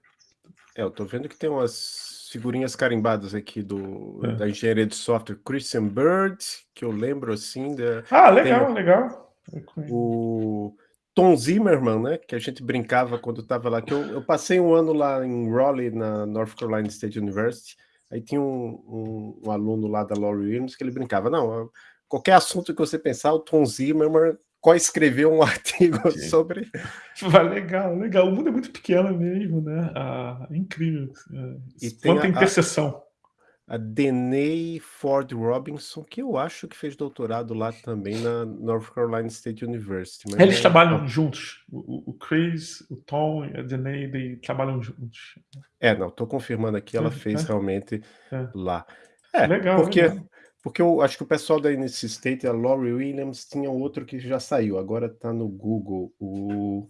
É, eu estou vendo que tem umas figurinhas carimbadas aqui do, é. da engenharia de software Christian Bird, que eu lembro assim. Da, ah, legal, tem, legal. O Tom Zimmerman, né, que a gente brincava quando estava lá, que eu, eu, passei um ano lá em Raleigh, na North Carolina State University, aí tinha um, um, um aluno lá da Laurie Williams que ele brincava, não, qualquer assunto que você pensar, o Tom Zimmerman co-escreveu um artigo Sim. sobre... legal, legal. O mundo é muito pequeno mesmo, né? Ah, é incrível. É, e tem Quanta interseção. A, Deney Ford Robinson, que eu acho que fez doutorado lá também na North Carolina State University. Eles é... trabalham juntos. O, o, Chris, o Tom e a Deney, trabalham juntos. É, não, estou confirmando aqui, ela fez é. realmente é. lá. É, legal, porque... Legal porque eu acho que o pessoal da NC State, a Laurie Williams, tinha outro que já saiu, agora está no Google, o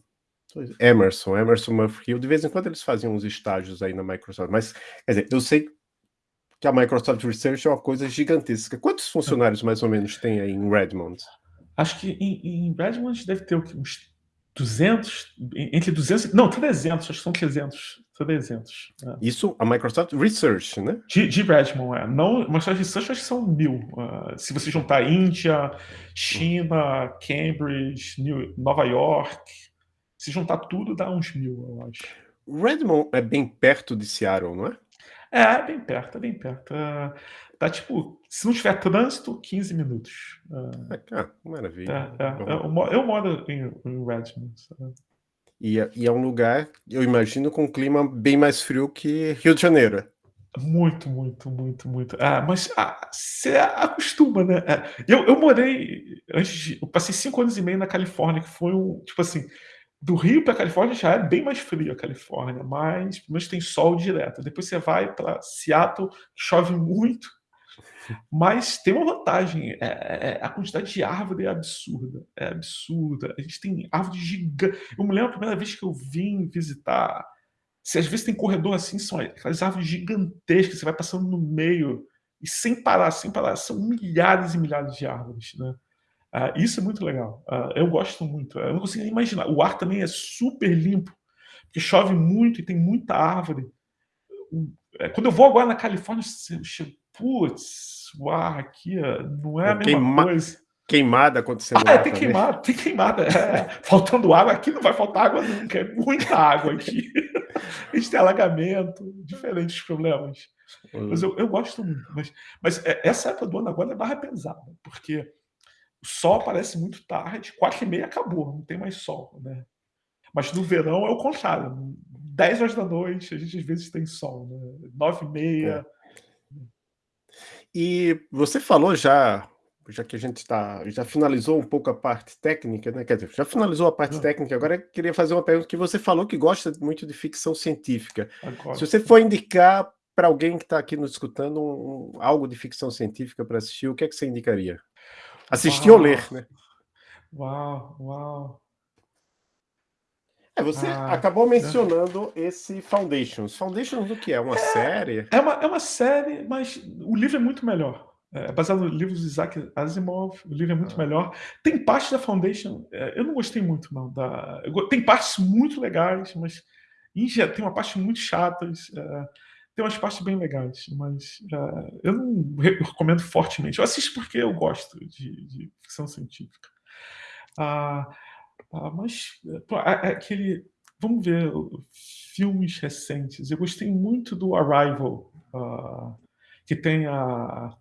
Emerson, Emerson Murphy. De vez em quando eles faziam uns estágios aí na Microsoft, mas, quer dizer, eu sei que a Microsoft Research é uma coisa gigantesca. Quantos funcionários mais ou menos tem aí em Redmond? Acho que em, em Redmond deve ter uns 200, entre 200, não, 300, acho que são 300, 300. É. Isso a Microsoft Research, né? De, de Redmond, é. Não, Microsoft Research acho que são mil. Uh, se você juntar Índia, China, Cambridge, New, Nova York, se juntar tudo dá uns mil, eu acho. Redmond é bem perto de Seattle, não é? É, é bem perto, é bem perto. Uh, tá tipo, se não tiver trânsito, 15 minutos. Uh, ah, maravilha. É, é, eu, moro em, em Redmond. E é, e é, um lugar, eu imagino, com um clima bem mais frio que Rio de Janeiro. Muito, muito, muito, muito. Ah, mas ah, você acostuma, né? É, eu, eu morei antes de, eu passei cinco anos e meio na Califórnia, que foi um, tipo assim, do Rio para a Califórnia já é bem mais frio a Califórnia, mas pelo menos tem sol direto. Depois você vai para Seattle, chove muito, mas tem uma vantagem: é, é, a quantidade de árvore é absurda. É absurda. A gente tem árvore gigante. Eu me lembro a primeira vez que eu vim visitar. Se às vezes tem corredor assim, são aquelas árvores gigantescas, você vai passando no meio e sem parar, sem parar. São milhares e milhares de árvores, né? Uh, isso é muito legal. Uh, eu gosto muito. Eu não consigo imaginar. O ar também é super limpo, porque chove muito e tem muita árvore. É, quando eu vou agora na Califórnia, eu chego, putz, o ar aqui não é a mesma Queima... coisa. Queimada acontecendo. Ah, é, tem queimada, tem queimada. É, faltando água aqui, não vai faltar água nunca. É muita água aqui. A gente tem alagamento, diferentes problemas. Mas eu, eu gosto muito. Mas, mas é, essa época do ano agora é barra pesada, porque o sol aparece muito tarde, quatro e meia acabou, não tem mais sol, né? Mas no verão é o contrário. 10 horas da noite, a gente às vezes tem sol, né? 9 e meia. É. E você falou já, já que a gente está, já finalizou um pouco a parte técnica, né? Quer dizer, já finalizou a parte técnica, agora eu queria fazer uma pergunta que você falou que gosta muito de ficção científica. Agora. Se você for indicar para alguém que está aqui nos escutando um, algo de ficção científica para assistir, o que é que você indicaria? Assistir uau. ou ler, né? Uau, uau. É, você ah, acabou mencionando é. esse Foundations. Foundations do que é? Uma é, série? É uma, é uma série, mas o livro é muito melhor. É baseado no livro de Isaac Asimov, o livro é muito ah. melhor. Tem parte da Foundation, é, eu não gostei muito, não. Da, tem partes muito legais, mas em, tem uma parte muito chatas. É, tem umas partes bem legais, mas eu não recomendo fortemente. Eu assisto porque eu gosto de, de ficção científica. Uh, uh, mas pô, aquele. Vamos ver filmes recentes. Eu gostei muito do Arrival, que tem a.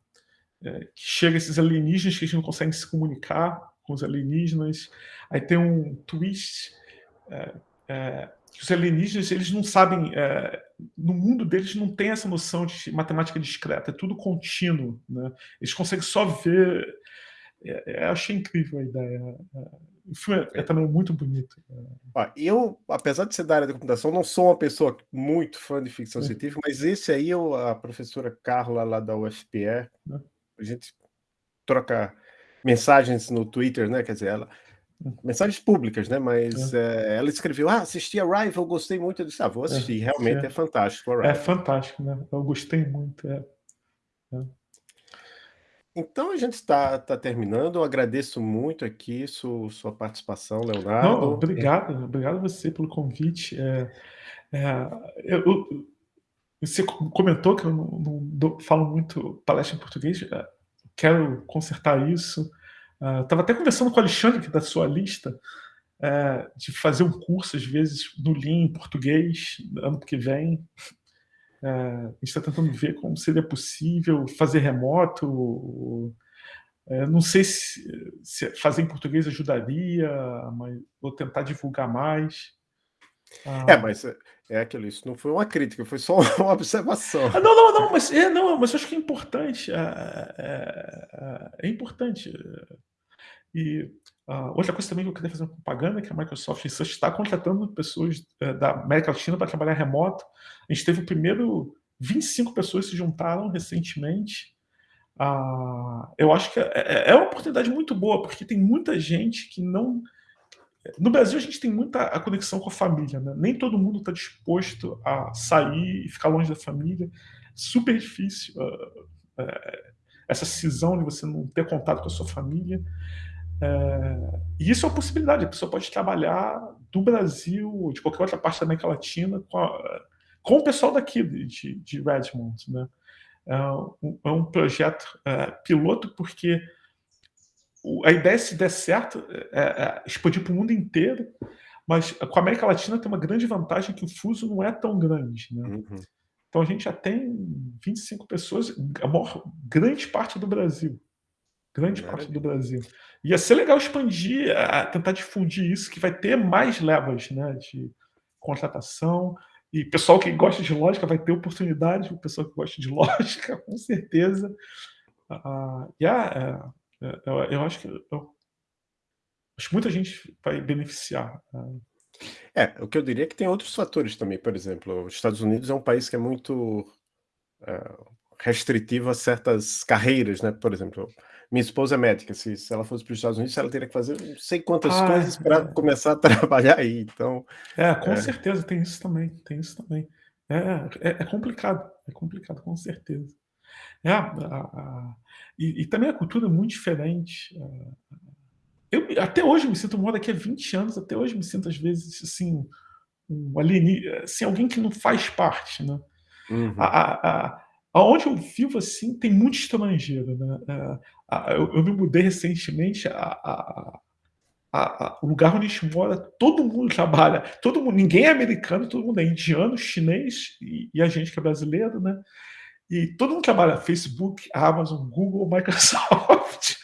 É, que chega esses alienígenas que a gente não consegue se comunicar com os alienígenas. Aí tem um twist. É, é, que os alienígenas eles não sabem, é, no mundo deles não tem essa noção de matemática discreta, é tudo contínuo, né? Eles conseguem só ver. É, é, achei incrível a ideia. É, o filme é, é também muito bonito. eu, apesar de ser da área da computação, não sou uma pessoa muito fã de ficção científica, mas esse aí, eu, a professora Carla, lá da UFPE, a gente troca mensagens no Twitter, né? Quer dizer, ela mensagens públicas, né? Mas é. É, ela escreveu: Ah, assisti a Rival, gostei muito. Eu disse: Ah, vou assistir. É, Realmente é, fantástico. É fantástico, né? Eu gostei muito. É. é. Então a gente está tá terminando. Eu agradeço muito aqui sua, sua participação, Leonardo. Não, obrigado, obrigado a você pelo convite. Eu, você comentou que eu não, não, falo muito palestra em português. Quero consertar isso. Estava uh, até conversando com o Alexandre, que é da sua lista, uh, de fazer um curso, às vezes, no Lean em português, ano que vem. Uh, a gente está tentando ver como seria possível fazer remoto. É, não sei se, se, fazer em português ajudaria, mas vou tentar divulgar mais. É, mas é, é aquilo, isso não foi uma crítica, foi só uma observação. Ah, não, não, não, mas, é, não, mas eu acho que é importante. É, é, é importante. E uh, outra coisa também que eu queria fazer uma propaganda é que a Microsoft Research está contratando pessoas uh, da América Latina para trabalhar remoto. A gente teve o primeiro 25 pessoas se juntaram recentemente. Uh, eu acho que é, é, é uma oportunidade muito boa, porque tem muita gente que não. No Brasil, a gente tem muita a conexão com a família, né? Nem todo mundo está disposto a sair e ficar longe da família. Super difícil uh, uh, essa cisão de você não ter contato com a sua família. É, e isso é uma possibilidade, a pessoa pode trabalhar do Brasil, de qualquer outra parte da América Latina, com, a, com o pessoal daqui de, de Redmond. Né? É, um, é um projeto é, piloto porque a ideia, se der certo, é, é expandir para o mundo inteiro, mas com a América Latina tem uma grande vantagem que o fuso não é tão grande. Né? Uhum. Então a gente já tem 25 pessoas, a maior, grande parte do Brasil. Grande parte do Brasil. Ia ser legal expandir, tentar difundir isso, que vai ter mais levas né, de contratação. E pessoal que gosta de lógica vai ter oportunidade, o pessoal que gosta de lógica, com certeza. Uh, yeah, é, é, eu, eu, acho que eu, acho que muita gente vai beneficiar. Uh. É, o que eu diria é que tem outros fatores também. Por exemplo, os Estados Unidos é um país que é muito uh, restritivo a certas carreiras, né? Por exemplo, minha esposa é médica, se, se ela fosse para os Estados Unidos, ela teria que fazer não sei quantas ah, coisas para é. começar a trabalhar aí, então... É, com é. certeza, tem isso também, tem isso também. É, é, é complicado, é complicado, com certeza. É, a, a, e, e, também a cultura é muito diferente. Eu, até hoje me sinto, moro aqui há 20 anos, até hoje me sinto às vezes, assim, um alienígena, assim, alguém que não faz parte, né? Uhum. A, a, Aonde eu vivo, assim, tem muito estrangeiro, né? É, eu, eu, me mudei recentemente, a, a, o lugar onde a gente mora, todo mundo trabalha, todo mundo, ninguém é americano, todo mundo é indiano, chinês e, e a gente que é brasileiro, né? E todo mundo trabalha Facebook, Amazon, Google, Microsoft.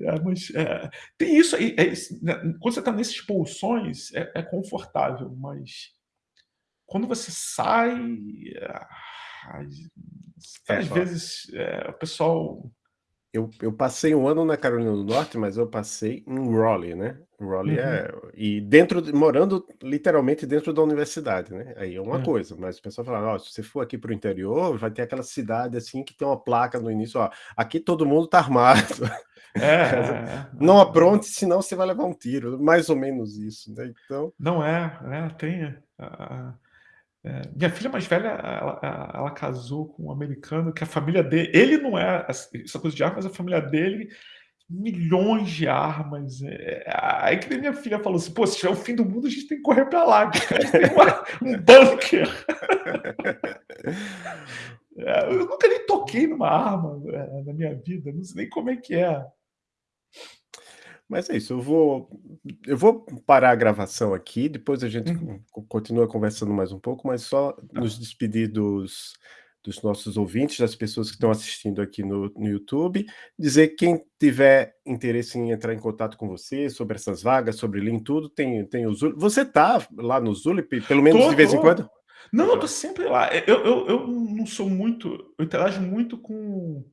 É, mas é, tem isso aí. É, né, quando você está nesses bolsões, é, é confortável, mas quando você sai, às é, vezes é, o pessoal... Eu, eu passei um ano na Carolina do Norte, mas eu passei em Raleigh, né? Raleigh uhum. é... E dentro, morando literalmente dentro da universidade, né? Aí é uma é. coisa, mas o pessoal fala, oh, se você for aqui para o interior, vai ter aquela cidade assim que tem uma placa no início, ó, aqui todo mundo tá armado. É, é, não apronte, senão você vai levar um tiro, mais ou menos isso, né? Então... Não é, é tem... Uh, é, minha filha mais velha, ela, ela, casou com um americano que a família dele, ele não é essa coisa de armas, a família dele, milhões de armas. É, aí que minha filha falou assim: pô, se tiver o fim do mundo, a gente tem que correr para lá, tem uma, um bunker. é, eu nunca nem toquei numa arma é, na minha vida, não sei nem como é que é. Mas é isso, eu vou eu vou parar a gravação aqui, depois a gente uhum. continua conversando mais um pouco, mas só tá. nos despedir dos dos nossos ouvintes, das pessoas que estão assistindo aqui no no YouTube, dizer que quem tiver interesse em entrar em contato com você sobre essas vagas, sobre Lean tudo, tem tem o Zulip você tá lá no Zulip, pelo menos tô, de vez tô. em quando? Não, eu tô sempre lá. Eu eu eu não sou muito eu interajo muito com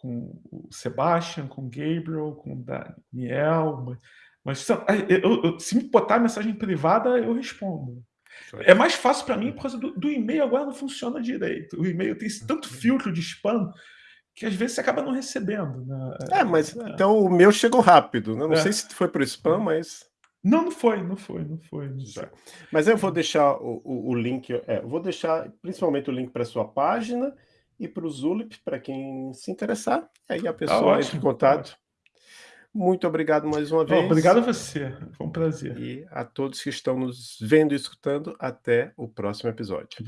com o Sebastian, com o Gabriel, com o Daniel, mas, mas eu, eu, se me botar mensagem privada, eu respondo. É mais fácil para mim por causa do, do e-mail agora não funciona direito. O e-mail tem tanto filtro de spam que às vezes você acaba não recebendo. Né? É, mas é. então o meu chegou rápido. Né? Não é. sei se foi por spam, mas. Não, não foi, não foi, não foi. Não foi. Mas eu vou deixar o, o, o link, é, vou deixar principalmente o link para sua página e para o Zulip, para quem se interessar. Aí a pessoa ah, entra em contato. Muito obrigado mais uma vez. obrigado a você, foi um prazer. E a todos que estão nos vendo e escutando, até o próximo episódio.